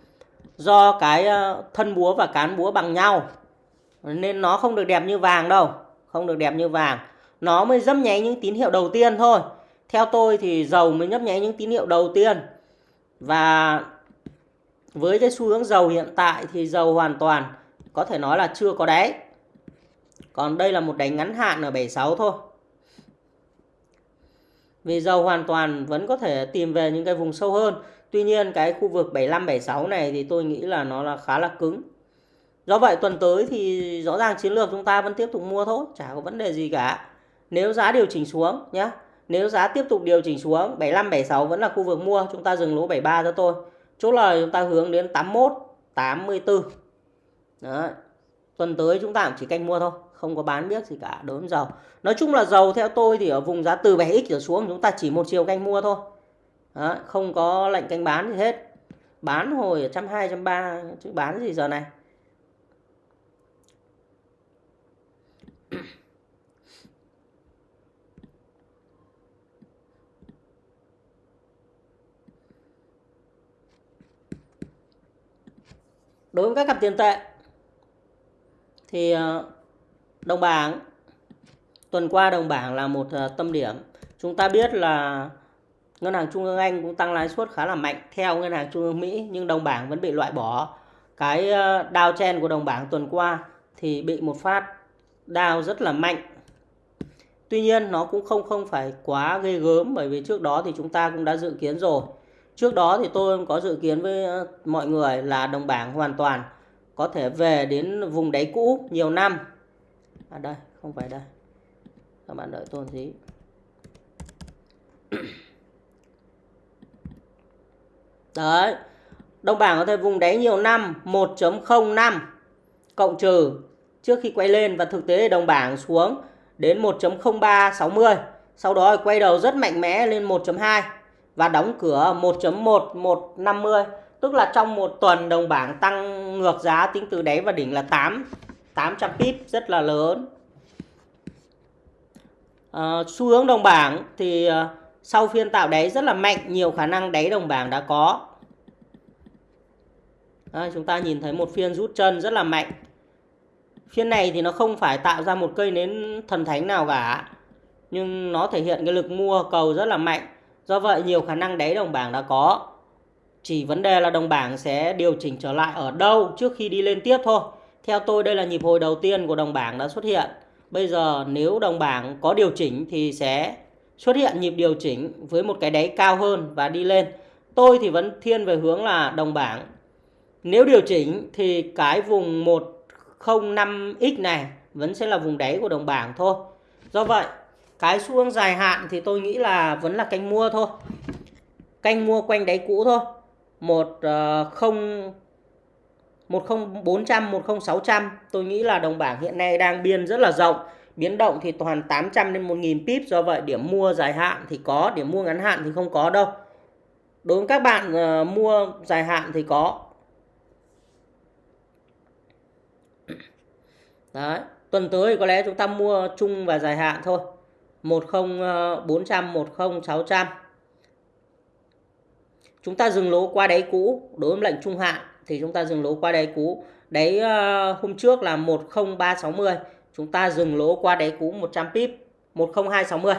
do cái ờ, thân búa và cán búa bằng nhau. Nên nó không được đẹp như vàng đâu, không được đẹp như vàng nó mới dấp nháy những tín hiệu đầu tiên thôi. Theo tôi thì dầu mới nhấp nháy những tín hiệu đầu tiên. Và với cái xu hướng dầu hiện tại thì dầu hoàn toàn có thể nói là chưa có đáy. Còn đây là một đánh ngắn hạn ở 76 thôi. Vì dầu hoàn toàn vẫn có thể tìm về những cái vùng sâu hơn. Tuy nhiên cái khu vực 75 76 này thì tôi nghĩ là nó là khá là cứng. Do vậy tuần tới thì rõ ràng chiến lược chúng ta vẫn tiếp tục mua thôi, chả có vấn đề gì cả nếu giá điều chỉnh xuống nhé nếu giá tiếp tục điều chỉnh xuống 75 76 vẫn là khu vực mua, chúng ta dừng lỗ 73 cho tôi chốt lời chúng ta hướng đến 81 84 Đấy. tuần tới chúng ta chỉ canh mua thôi, không có bán biết gì cả đối với dầu nói chung là dầu theo tôi thì ở vùng giá từ 7x trở xuống, chúng ta chỉ một chiều canh mua thôi Đấy. không có lệnh canh bán gì hết bán hồi ở trăm hai, trăm ba, chứ bán gì giờ này đối với các cặp tiền tệ, thì ờ, đồng bảng, tuần qua đồng bảng là một ờ, tâm điểm. Chúng ta biết là ngân hàng trung ương anh cũng tăng lãi suất khá là mạnh theo ngân hàng trung ương mỹ, nhưng đồng bảng vẫn bị loại bỏ. Cái ờ, đao chen của đồng bảng tuần qua thì bị một phát đao rất là mạnh. Tuy nhiên, nó cũng không không phải quá ghê gớm bởi vì trước đó thì chúng ta cũng đã dự kiến rồi. Trước đó thì tôi có dự kiến với ờ, mọi người là đồng bảng hoàn toàn có thể về đến vùng đáy cũ nhiều năm. À đây, không phải đây. Các bạn đợi tôi một tí. Đấy. Đồng bảng có thể vùng đáy nhiều năm 1.05 cộng trừ trước khi quay lên và thực tế đồng bảng xuống đến 1.0360. Sau đó quay đầu rất mạnh mẽ lên 1.2 và đóng cửa 1.1150 tức là trong một tuần đồng bảng tăng ngược giá tính từ đáy và đỉnh là 8 800 pip rất là lớn. À, xu hướng đồng bảng thì ờ, sau phiên tạo đáy rất là mạnh nhiều khả năng đáy đồng bảng đã có. À, chúng ta nhìn thấy một phiên rút chân rất là mạnh. Phiên này thì nó không phải tạo ra một cây nến thần thánh nào cả nhưng nó thể hiện cái lực mua cầu rất là mạnh do vậy nhiều khả năng đáy đồng bảng đã có. Chỉ vấn đề là đồng bảng sẽ điều chỉnh trở lại ở đâu trước khi đi lên tiếp thôi. Theo tôi đây là nhịp hồi đầu tiên của đồng bảng đã xuất hiện. Bây giờ nếu đồng bảng có điều chỉnh thì sẽ xuất hiện nhịp điều chỉnh với một cái đáy cao hơn và đi lên. Tôi thì vẫn thiên về hướng là đồng bảng. Nếu điều chỉnh thì cái vùng 105x này vẫn sẽ là vùng đáy của đồng bảng thôi. Do vậy, cái xu hướng dài hạn thì tôi nghĩ là vẫn là canh mua thôi. Canh mua quanh đáy cũ thôi. 10 10400, 10600 tôi nghĩ là đồng bảng hiện nay đang biên rất là rộng. Biến động thì toàn 800 đến 1000 pip do vậy điểm mua dài hạn thì có, điểm mua ngắn hạn thì không có đâu. Đối với các bạn uh, mua dài hạn thì có Đấy, tuần tới có lẽ chúng ta mua chung và dài hạn thôi. 10400, 10600. Ờ, chúng ta dừng lỗ qua đáy cũ, đối với lệnh trung hạn thì chúng ta dừng lỗ qua đáy cũ. Đáy ờ, hôm trước là 10360, chúng ta dừng lỗ qua đáy cũ 100 pip, 10260.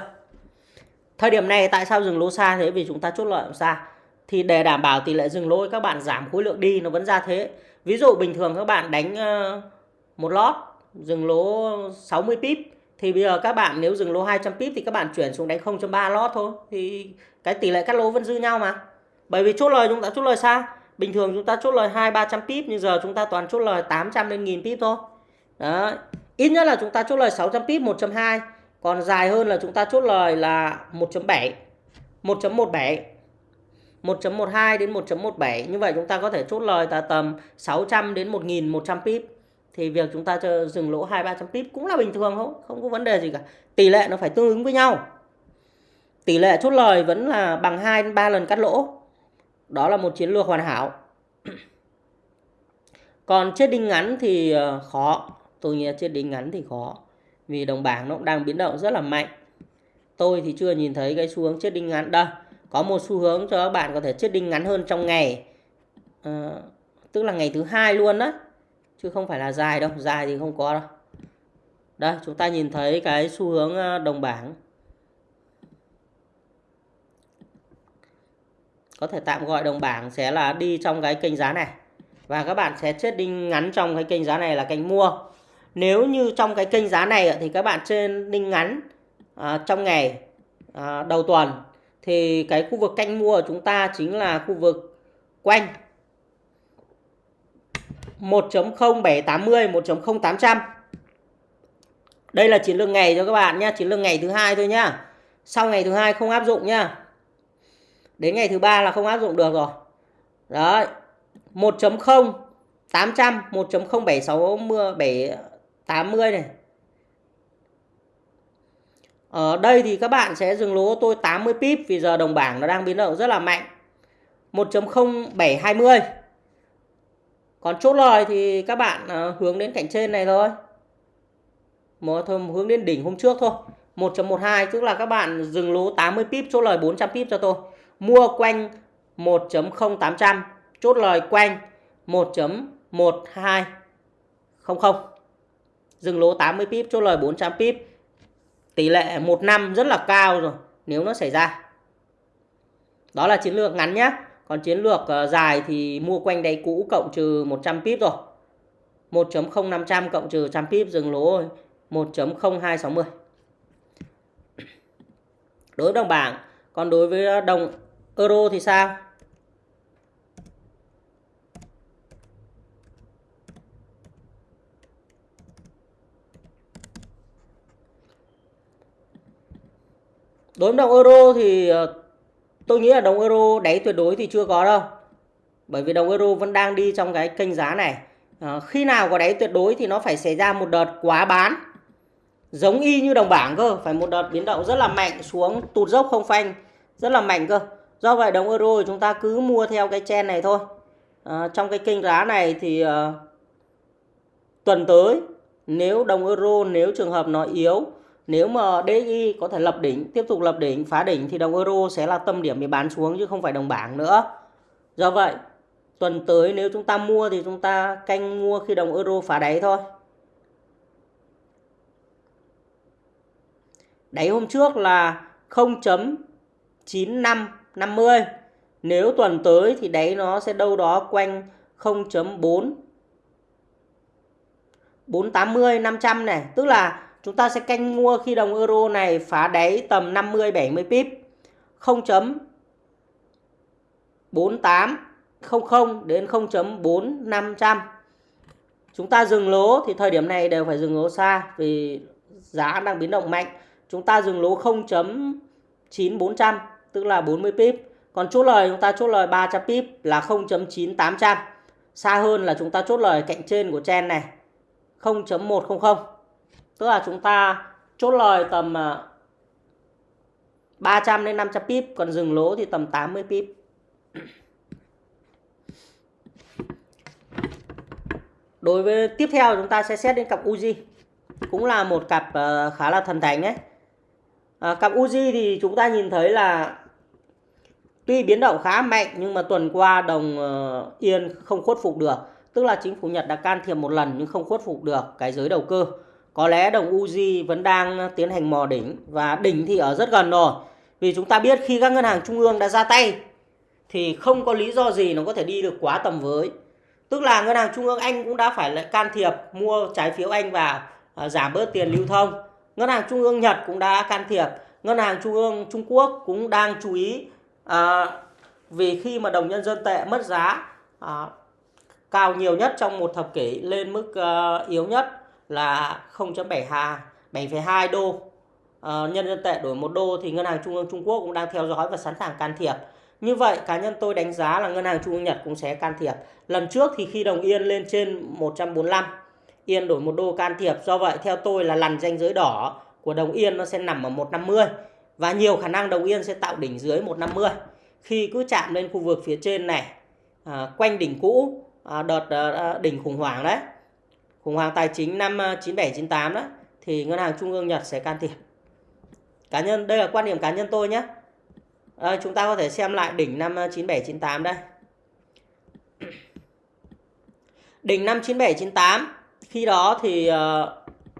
Thời điểm này tại sao dừng lỗ xa thế? Vì chúng ta chốt lợi xa. Thì để đảm bảo tỷ lệ dừng lỗ các bạn giảm khối lượng đi nó vẫn ra thế. Ví dụ bình thường các bạn đánh ờ, một lót dừng lỗ 60 pip thì bây giờ các bạn nếu dừng lô 200 pip thì các bạn chuyển xuống đánh 0.3 lót thôi. Thì cái tỷ lệ cắt lỗ vẫn dư nhau mà. Bởi vì chốt lời chúng ta, chốt lời xa. Bình thường chúng ta chốt lời 2 300 pip, nhưng giờ chúng ta toàn chốt lời 800 đến 1000 pip thôi. Đó ít nhất là chúng ta chốt lời 600 pip 1.2 còn dài hơn là chúng ta chốt lời là 1.7 1.17 1.12 đến 1.17 như vậy chúng ta có thể chốt lời là tầm 600 đến 1100 pip thì việc chúng ta cho dừng lỗ hai ba trăm pip cũng là bình thường không không có vấn đề gì cả. Tỷ lệ nó phải tương ứng với nhau. Tỷ lệ chốt lời vẫn là bằng 2 ba lần cắt lỗ. Đó là một chiến lược hoàn hảo. Còn chết đinh ngắn thì ờ, khó. Tôi nghĩ chết đinh ngắn thì khó vì đồng bảng nó cũng đang biến động rất là mạnh. Tôi thì chưa nhìn thấy cái xu hướng chết đinh ngắn. Đâu có một xu hướng cho các bạn có thể chết đinh ngắn hơn trong ngày. À, tức là ngày thứ hai luôn đó chứ không phải là dài đâu dài thì không có đâu. Đây chúng ta nhìn thấy cái xu hướng ờ, đồng bảng. Có thể tạm gọi đồng bảng sẽ là đi trong cái kênh giá này. Và các bạn sẽ chết đinh ngắn trong cái kênh giá này là kênh mua. Nếu như trong cái kênh giá này thì các bạn trên đinh ngắn à, trong ngày à, đầu tuần thì cái khu vực canh mua của chúng ta chính là khu vực quanh. 1.0780 1.0800 đây là chiến lược ngày cho các bạn nhé chiến lược ngày thứ hai thôi nhá. Sau ngày thứ hai không áp dụng nhá. Đến ngày thứ ba là không áp dụng được rồi. Đấy 1.0 800 1.0760 780 này. Ở đây thì các bạn sẽ dừng lỗ tôi 80 pip vì giờ đồng bảng nó đang biến động rất là mạnh. 1.0720 còn chốt lời thì các bạn uh, hướng đến cạnh trên này thôi. Một thôi hướng đến đỉnh hôm trước thôi. 1.12 tức là các bạn dừng lỗ 80 pip chốt lời 400 pip cho tôi. Mua quanh 1.0800 chốt lời quanh 1.1200 dừng lỗ 80 pip chốt lời 400 pip. Tỷ lệ 1 năm rất là cao rồi nếu nó xảy ra. Đó là chiến lược ngắn nhé còn chiến lược ờ, dài thì mua quanh đáy cũ cộng trừ 100 pip rồi. 1.0500 cộng trừ 100 pip dừng lỗ rồi. 1.0260. Đối với đồng bảng, còn đối với đồng euro thì sao? Đối với đồng euro thì ờ, Tôi nghĩ là đồng euro đáy tuyệt đối thì chưa có đâu. Bởi vì đồng euro vẫn đang đi trong cái kênh giá này. À, khi nào có đáy tuyệt đối thì nó phải xảy ra một đợt quá bán. Giống y như đồng bảng cơ. Phải một đợt biến động rất là mạnh xuống tụt dốc không phanh. Rất là mạnh cơ. Do vậy đồng euro thì chúng ta cứ mua theo cái chen này thôi. À, trong cái kênh giá này thì à, tuần tới nếu đồng euro nếu trường hợp nó yếu nếu mà DXY có thể lập đỉnh, tiếp tục lập đỉnh, phá đỉnh thì đồng euro sẽ là tâm điểm để bán xuống chứ không phải đồng bảng nữa. Do vậy, tuần tới nếu chúng ta mua thì chúng ta canh mua khi đồng euro phá đáy thôi. Đáy hôm trước là 0.9550 nếu tuần tới thì đáy nó sẽ đâu đó quanh 0.4 480 500 này. Tức là chúng ta sẽ canh mua khi đồng euro này phá đáy tầm 50 70 pip. 0.4800 đến 0.4500 chúng ta dừng lỗ thì thời điểm này đều phải dừng lỗ xa vì giá đang biến động mạnh. Chúng ta dừng lỗ 0.9400 tức là 40 pip. Còn chốt lời, chúng ta chốt lời 300 pip là 0.9800 xa hơn là chúng ta chốt lời cạnh trên của chen này 0.100 tức là chúng ta chốt lời tầm ờ, 300 đến 500 pip còn dừng lỗ thì tầm 80 pip. Đối với tiếp theo chúng ta sẽ xét đến cặp Uzi cũng là một cặp ờ, khá là thần thánh đấy à, ờ, cặp Uzi thì chúng ta nhìn thấy là tuy biến động khá mạnh nhưng mà tuần qua đồng uh, yên không khuất phục được. Tức là chính phủ Nhật đã can thiệp một lần nhưng không khuất phục được cái giới đầu cơ có lẽ đồng Uzi vẫn đang tiến hành mò đỉnh và đỉnh thì ở rất gần rồi. Vì chúng ta biết khi các ngân hàng trung ương đã ra tay thì không có lý do gì nó có thể đi được quá tầm với. Tức là ngân hàng trung ương Anh cũng đã phải lại can thiệp mua trái phiếu Anh vào uh, à, giảm bớt tiền lưu thông. Ngân hàng trung ương Nhật cũng đã can thiệp. Ngân hàng trung ương Trung Quốc cũng đang chú ý à, vì khi mà đồng nhân dân tệ mất giá à, cao nhiều nhất trong một thập kỷ lên mức uh, yếu nhất là 0.72 7,2 đô. À, nhân dân tệ đổi một đô thì ngân hàng trung ương Trung Quốc cũng đang theo dõi và sẵn sàng can thiệp. Như vậy cá nhân tôi đánh giá là ngân hàng trung ương Nhật cũng sẽ can thiệp. Lần trước thì khi đồng yên lên trên 145 yên đổi một đô can thiệp. Do vậy theo tôi là lằn ranh giới đỏ của đồng yên nó sẽ nằm ở 150 và nhiều khả năng đồng yên sẽ tạo đỉnh dưới 150 khi cứ chạm lên khu vực phía trên này à, quanh đỉnh cũ à, đợt à, đỉnh khủng hoảng đấy khủng hoảng tài chính năm ờ, 97 98 đó thì ngân hàng trung ương Nhật sẽ can thiệp cá nhân đây là quan điểm cá nhân tôi nhé à, chúng ta có thể xem lại đỉnh năm ờ, 97 98 đây đỉnh năm 97 98 khi đó thì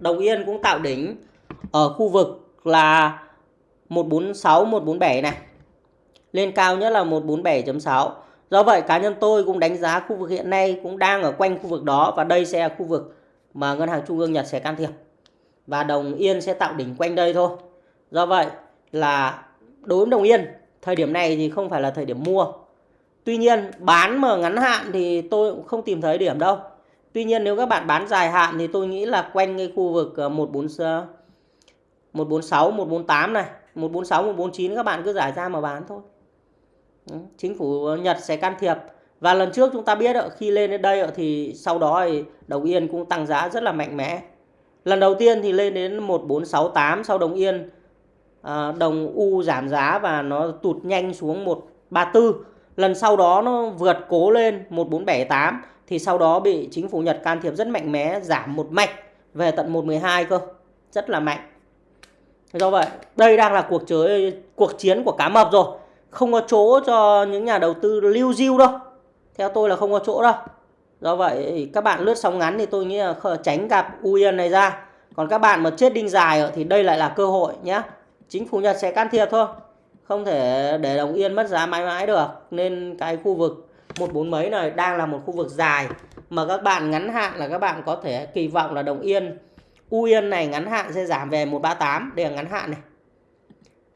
đồng yên cũng tạo đỉnh ở khu vực là 146 147 này. Lên cao nhất là 147.6. Do vậy, cá nhân tôi cũng đánh giá khu vực hiện nay cũng đang ở quanh khu vực đó và đây sẽ là khu vực mà ngân hàng trung ương Nhật sẽ can thiệp. Và đồng yên sẽ tạo đỉnh quanh đây thôi. Do vậy là đối với đồng yên, thời điểm này thì không phải là thời điểm mua. Tuy nhiên, bán mà ngắn hạn thì tôi cũng không tìm thấy điểm đâu. Tuy nhiên, nếu các bạn bán dài hạn thì tôi nghĩ là quanh cái khu vực 14 146 148 này 146 149 các bạn cứ giải ra mà bán thôi Ừ, chính phủ Nhật sẽ can thiệp. Và lần trước chúng ta biết khi lên đến đây thì sau đó thì đồng yên cũng tăng giá rất là mạnh mẽ. Lần đầu tiên thì lên đến 1468 sau đồng yên à, đồng U giảm giá và nó tụt nhanh xuống 134 lần sau đó nó vượt cố lên 1478 thì sau đó bị chính phủ Nhật can thiệp rất mạnh mẽ, giảm một mạch về tận 112 cơ. Rất là mạnh. Do vậy, đây đang là cuộc chơi, cuộc chiến của cá mập rồi không có chỗ cho những nhà đầu tư lưu diêu đâu. Theo tôi là không có chỗ đâu. Do vậy các bạn lướt sóng ngắn thì tôi nghĩ là tránh gặp Uyen này ra. Còn các bạn mà chết đinh dài thì đây lại là cơ hội nhé chính phủ Nhật sẽ can thiệp thôi. Không thể để đồng yên mất giá mãi mãi được. Nên cái khu vực một bốn mấy này đang là một khu vực dài. Mà các bạn ngắn hạn là các bạn có thể kỳ vọng là đồng yên U Yên này ngắn hạn sẽ giảm về 138 đây là ngắn hạn này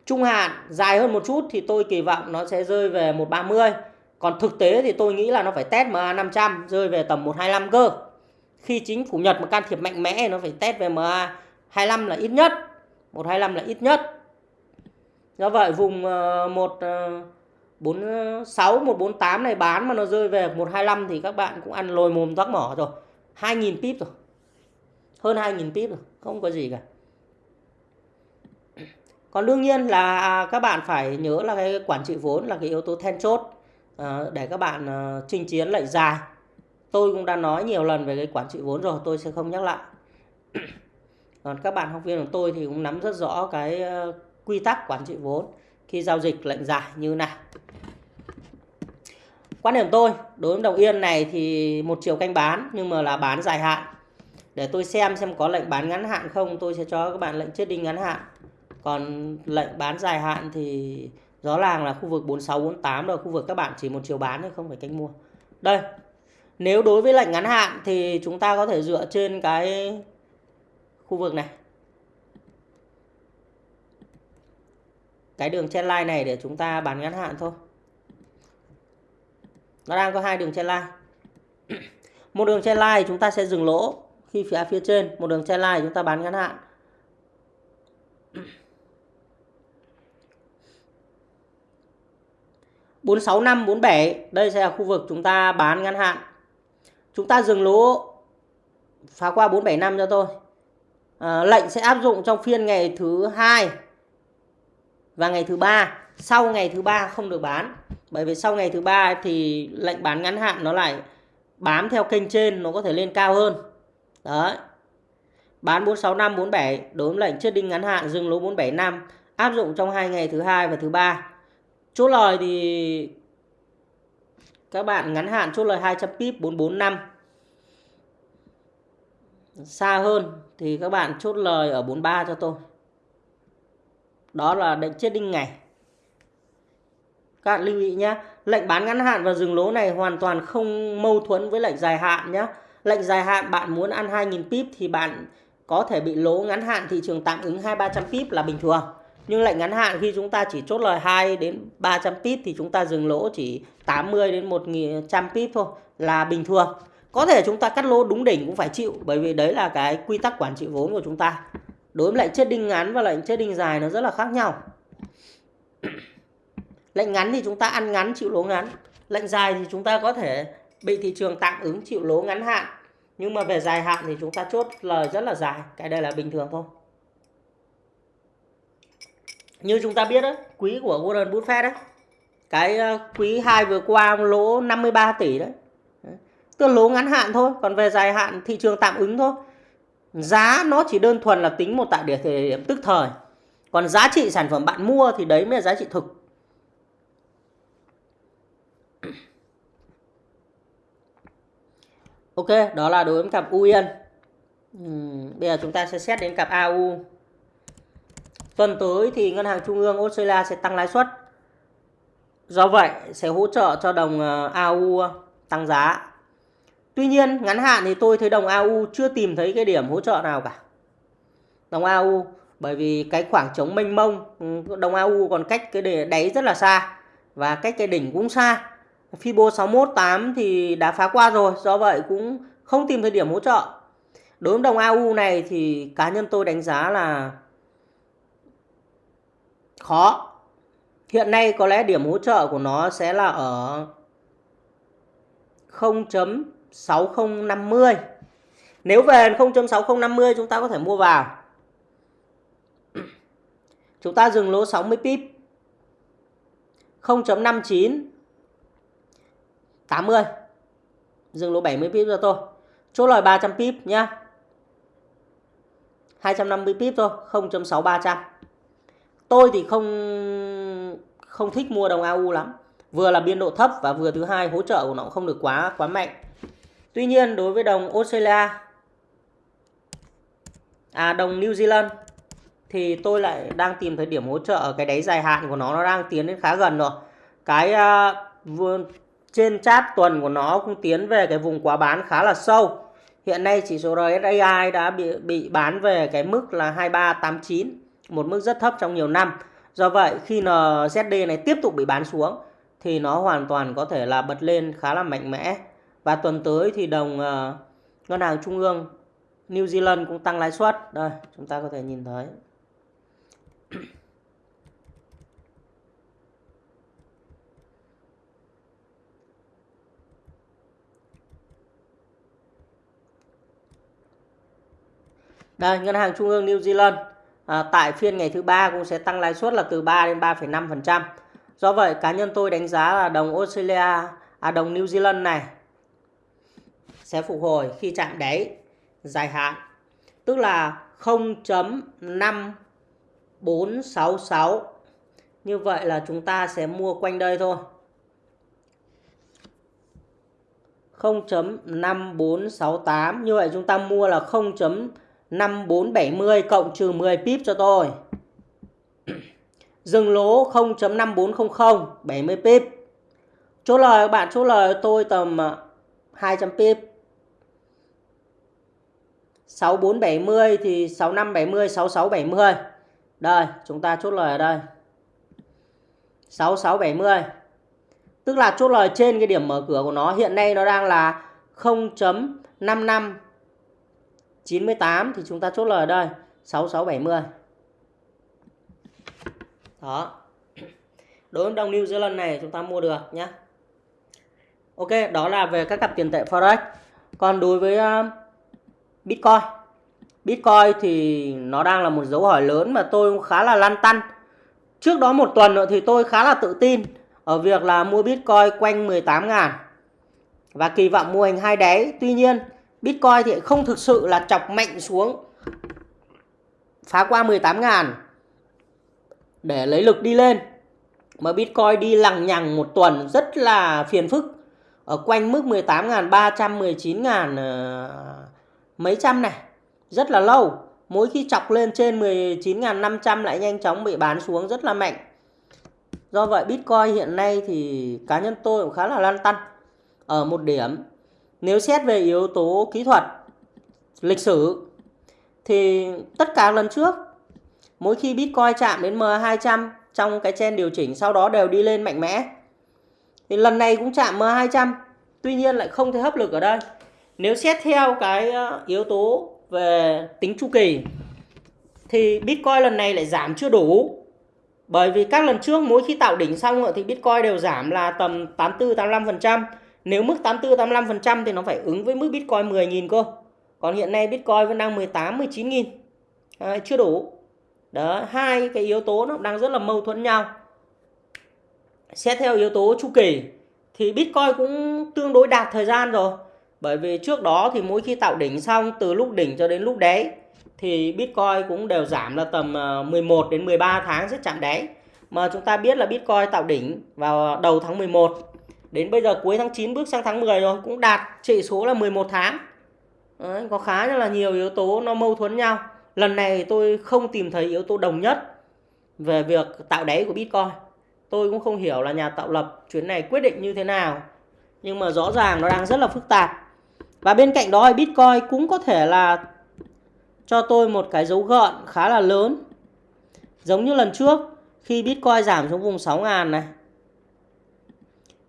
trung hạn dài hơn một chút thì tôi kỳ vọng nó sẽ rơi về 130 còn thực tế thì tôi nghĩ là nó phải test MA 500 rơi về tầm 125 cơ. Khi chính phủ Nhật mà can thiệp mạnh mẽ nó phải test về MA 25 là ít nhất 125 là ít nhất. Do vậy vùng ờ, 146, 148 ờ, ờ, này bán mà nó rơi về 125 thì các bạn cũng ăn lồi mồm tóc mỏ rồi. 2.000 pip rồi. Hơn 2.000 pip rồi không có gì cả còn đương nhiên là à, các bạn phải nhớ là cái quản trị vốn là cái yếu tố then chốt ờ, để các bạn ờ, chinh chiến lệnh dài. Tôi cũng đã nói nhiều lần về cái quản trị vốn rồi, tôi sẽ không nhắc lại. Còn các bạn học viên của tôi thì cũng nắm rất rõ cái ờ, quy tắc quản trị vốn khi giao dịch lệnh dài như này quan điểm tôi, đối với đồng yên này thì một chiều canh bán, nhưng mà là bán dài hạn. Để tôi xem xem có lệnh bán ngắn hạn không, tôi sẽ cho các bạn lệnh chết đinh ngắn hạn còn lệnh bán dài hạn thì rõ ràng là khu vực 46 48 rồi khu vực các bạn chỉ một chiều bán thôi, không phải canh mua. Đây, nếu đối với lệnh ngắn hạn thì chúng ta có thể dựa trên cái khu vực này. Cái đường chen line này để chúng ta bán ngắn hạn thôi. Nó đang có hai đường chen line. Một đường chen line chúng ta sẽ dừng lỗ khi phía phía trên. Một đường chen line chúng ta bán ngắn hạn. Bốn sáu năm bốn bảy. Đây sẽ là khu vực chúng ta bán ngắn hạn. Chúng ta dừng lỗ phá qua 475 cho tôi à, ờ, lệnh sẽ áp dụng trong phiên ngày thứ hai và ngày thứ ba. Sau ngày thứ ba không được bán bởi vì sau ngày thứ ba thì lệnh bán ngắn hạn nó lại bám theo kênh trên nó có thể lên cao hơn. Đấy. Bán 465 47 đối với lệnh chết đinh ngắn hạn dừng lỗ 475 áp dụng trong hai ngày thứ hai và thứ ba chốt lời thì các bạn ngắn hạn chốt lời 200 pip 445 xa hơn thì các bạn chốt lời ở 43 cho tôi. Đó là lệnh chết đinh ngày. Các bạn lưu ý nhé lệnh bán ngắn hạn và dừng lỗ này hoàn toàn không mâu thuẫn với lệnh dài hạn nhé lệnh dài hạn bạn muốn ăn 2.000 pip thì bạn có thể bị lỗ ngắn hạn thị trường tạm ứng 2-300 pip là bình thường nhưng lệnh ngắn hạn, khi chúng ta chỉ chốt lời 2 đến 300 pip thì chúng ta dừng lỗ chỉ 80 đến 100 pip thôi, là bình thường. Có thể chúng ta cắt lỗ đúng đỉnh cũng phải chịu, bởi vì đấy là cái quy tắc quản trị vốn của chúng ta. Đối với lệnh chết đinh ngắn và lệnh chết đinh dài nó rất là khác nhau. Lệnh ngắn thì chúng ta ăn ngắn, chịu lỗ ngắn. Lệnh dài thì chúng ta có thể bị thị trường tạm ứng, chịu lỗ ngắn hạn. Nhưng mà về dài hạn thì chúng ta chốt lời rất là dài, cái đây là bình thường thôi như chúng ta biết đấy quý của Warren Buffett đấy cái ờ, quý 2 vừa qua lỗ 53 tỷ đấy. Tức lỗ ngắn hạn thôi, còn về dài hạn thị trường tạm ứng thôi. Giá nó chỉ đơn thuần là tính một tại địa thời điểm tức thời. Còn giá trị sản phẩm bạn mua thì đấy mới là giá trị thực. Ok, đó là đối với cặp u yên. Bây giờ chúng ta sẽ xét đến cặp au tuần tới thì ngân hàng trung ương australia sẽ tăng lãi suất do vậy sẽ hỗ trợ cho đồng ờ, au tăng giá Tuy nhiên ngắn hạn thì tôi thấy đồng AU chưa tìm thấy cái điểm hỗ trợ nào cả. Đồng AU bởi vì cái khoảng trống mênh mông, ừ, đồng AU còn cách cái đáy rất là xa và cách cái đỉnh cũng xa. Fibo 618 thì đã phá qua rồi, do vậy cũng không tìm thấy điểm hỗ trợ. Đối với đồng AU này thì cá nhân tôi đánh giá là khó. Hiện nay có lẽ điểm hỗ trợ của nó sẽ là ở 0. 6050 nếu về 0.6050 chúng ta có thể mua vào. Chúng ta dừng lỗ 60 pip. 0.59 80 dừng lỗ 70 pip cho tôi chốt lời 300 pip nhá. 250 pip thôi 0.6300 tôi thì không không thích mua đồng AU lắm vừa là biên độ thấp và vừa thứ hai hỗ trợ của nó không được quá quá mạnh Tuy nhiên đối với đồng Australia à đồng New Zealand thì tôi lại đang tìm thấy điểm hỗ trợ ở cái đáy dài hạn của nó nó đang tiến đến khá gần rồi. Cái uh, trên chat tuần của nó cũng tiến về cái vùng quá bán khá là sâu. Hiện nay chỉ số RSI đã bị bị bán về cái mức là 2389, một mức rất thấp trong nhiều năm. Do vậy khi NZD này tiếp tục bị bán xuống thì nó hoàn toàn có thể là bật lên khá là mạnh mẽ. Và tuần tới thì đồng uh, ngân hàng trung ương New Zealand cũng tăng lãi suất. Đây chúng ta có thể nhìn thấy. Đây, Ngân hàng Trung ương New Zealand à, tại phiên ngày thứ ba cũng sẽ tăng lãi suất là từ 3 đến 3,5%. Do vậy, cá nhân tôi đánh giá là đồng Australia, à đồng New Zealand này sẽ phục hồi khi chạm đáy dài hạn. Tức là 0.5466 như vậy là chúng ta sẽ mua quanh đây thôi. 0.5468 như vậy chúng ta mua là 5470 cộng trừ 10 pip cho tôi. Dừng lỗ 0.5400 70 pip. Chốt lời các bạn chốt lời tôi tầm à, 200 pip. 6470 thì 6570 6670 đây, chúng ta chốt lời ở đây. 6670 tức là chốt lời trên cái điểm mở cửa của nó, hiện nay nó đang là 0.55 98 thì chúng ta chốt lời ở đây 6670 đó. Đối với đồng New Zealand này chúng ta mua được nhé Ok, đó là về các cặp tiền tệ Forex. Còn đối với ờ, Bitcoin. Bitcoin thì nó đang là một dấu hỏi lớn mà tôi khá là lăn tăn. Trước đó một tuần nữa thì tôi khá là tự tin ở việc là mua Bitcoin quanh 18 ngàn. Và kỳ vọng mua hình hai đáy. Tuy nhiên Bitcoin thì không thực sự là chọc mạnh xuống, phá qua 18 ngàn để lấy lực đi lên. Mà Bitcoin đi lằng nhằng một tuần rất là phiền phức. Ở quanh mức 18.300 19.000 ờ, mấy trăm này, rất là lâu. Mỗi khi chọc lên trên 19.500 lại nhanh chóng bị bán xuống rất là mạnh. Do vậy Bitcoin hiện nay thì cá nhân tôi cũng khá là lăn tăn. Ở một điểm nếu xét về yếu tố kỹ thuật lịch sử thì tất cả lần trước mỗi khi Bitcoin chạm đến M200 trong cái chen điều chỉnh sau đó đều đi lên mạnh mẽ. Thì lần này cũng chạm M200, tuy nhiên lại không thể hấp lực ở đây. Nếu xét theo cái ờ, yếu tố về tính chu kỳ thì Bitcoin lần này lại giảm chưa đủ. Bởi vì các lần trước mỗi khi tạo đỉnh xong thì Bitcoin đều giảm là tầm 84 85%. Nếu mức 84 85% thì nó phải ứng với mức Bitcoin 10.000 cơ. Còn hiện nay Bitcoin vẫn đang 18 19.000. À, chưa đủ. Đó hai cái yếu tố nó đang rất là mâu thuẫn nhau. Xét theo yếu tố chu kỳ thì bitcoin cũng tương đối đạt thời gian rồi. Bởi vì trước đó thì mỗi khi tạo đỉnh xong từ lúc đỉnh cho đến lúc đáy thì bitcoin cũng đều giảm là tầm ờ, 11 đến 13 tháng sẽ chạm đáy. Mà chúng ta biết là bitcoin tạo đỉnh vào đầu tháng 11 đến bây giờ cuối tháng 9 bước sang tháng 10 rồi cũng đạt trị số là 11 tháng Đấy, có khá là nhiều yếu tố nó mâu thuẫn nhau Lần này tôi không tìm thấy yếu tố đồng nhất về việc tạo đáy của Bitcoin. Tôi cũng không hiểu là nhà tạo lập chuyến này quyết định như thế nào. Nhưng mà rõ ràng nó đang rất là phức tạp. Và bên cạnh đó Bitcoin cũng có thể là cho tôi một cái dấu gợn khá là lớn. Giống như lần trước khi Bitcoin giảm xuống vùng 6.000 này.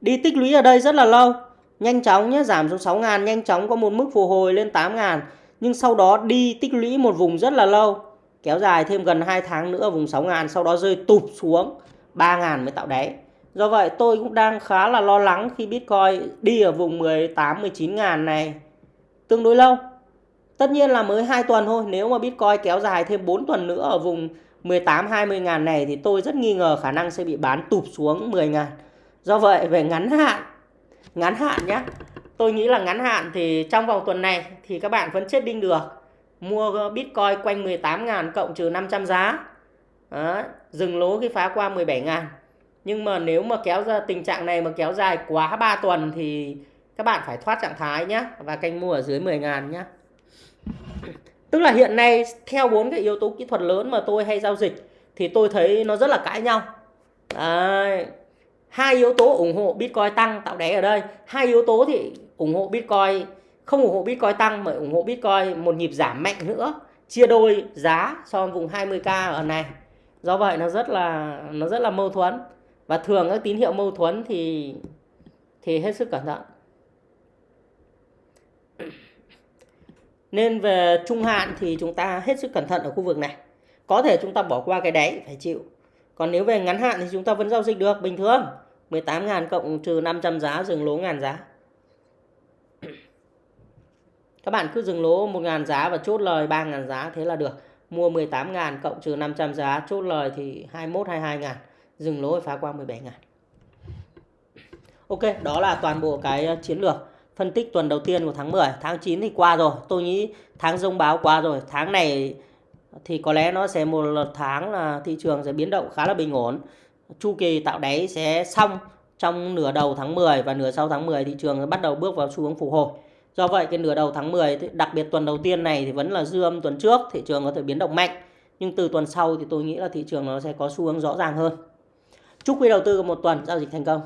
Đi tích lũy ở đây rất là lâu. Nhanh chóng nhé, giảm xuống 6.000 nhanh chóng có một mức phục hồi lên 8.000 nhưng sau đó đi tích lũy một vùng rất là lâu. Kéo dài thêm gần 2 tháng nữa vùng 6 ngàn sau đó rơi tụt xuống 3 ngàn mới tạo đáy. Do vậy tôi cũng đang khá là lo lắng khi Bitcoin đi ở vùng 18 19 ngàn này. Tương đối lâu. Tất nhiên là mới 2 tuần thôi. Nếu mà Bitcoin kéo dài thêm 4 tuần nữa ở vùng 18 20 ngàn này thì tôi rất nghi ngờ khả năng sẽ bị bán tụt xuống 10 ngàn do vậy về ngắn hạn ngắn hạn nhé tôi nghĩ là ngắn hạn thì trong vòng tuần này thì các bạn vẫn chết đinh được. Mua Bitcoin quanh 18.000 cộng trừ 500 giá. Đó, dừng lỗ khi phá qua 17.000 nhưng mà nếu mà kéo ra tình trạng này mà kéo dài quá 3 tuần thì các bạn phải thoát trạng thái nhé và canh mua ở dưới 10.000 nhé tức là hiện nay theo bốn cái yếu tố kỹ thuật lớn mà tôi hay giao dịch thì tôi thấy nó rất là cãi nhau. Đấy hai yếu tố ủng hộ Bitcoin tăng, tạo đáy ở đây. Hai yếu tố thì ủng hộ Bitcoin, không ủng hộ Bitcoin tăng mà ủng hộ Bitcoin một nhịp giảm mạnh nữa, chia đôi giá so với vùng 20k ở này. Do vậy nó rất là, nó rất là mâu thuẫn. Và thường các tín hiệu mâu thuẫn thì thì hết sức cẩn thận. Nên về trung hạn thì chúng ta hết sức cẩn thận ở khu vực này. Có thể chúng ta bỏ qua cái đáy, phải chịu còn nếu về ngắn hạn thì chúng ta vẫn giao dịch được, bình thường. 18.000 cộng trừ 500 giá, dừng lỗ ngàn giá. Các bạn cứ dừng lỗ 1.000 giá và chốt lời 3.000 giá thế là được. Mua 18.000 cộng trừ 500 giá, chốt lời thì 21 22.000 dừng lỗ phá qua 17.000 Ok, đó là toàn bộ cái ờ, chiến lược phân tích tuần đầu tiên của tháng 10 tháng 9 thì qua rồi. Tôi nghĩ tháng dông báo qua rồi. Tháng này thì có lẽ nó sẽ một tháng là thị trường sẽ biến động khá là bình ổn. Chu kỳ tạo đáy sẽ xong trong nửa đầu tháng 10 và nửa sau tháng 10 thị trường bắt đầu bước vào xu hướng phục hồi. Do vậy, cái nửa đầu tháng 10 đặc biệt tuần đầu tiên này thì vẫn là dư âm tuần trước, thị trường có thể biến động mạnh. Nhưng từ tuần sau thì tôi nghĩ là thị trường nó sẽ có xu hướng rõ ràng hơn. Chúc quý đầu tư một tuần giao dịch thành công.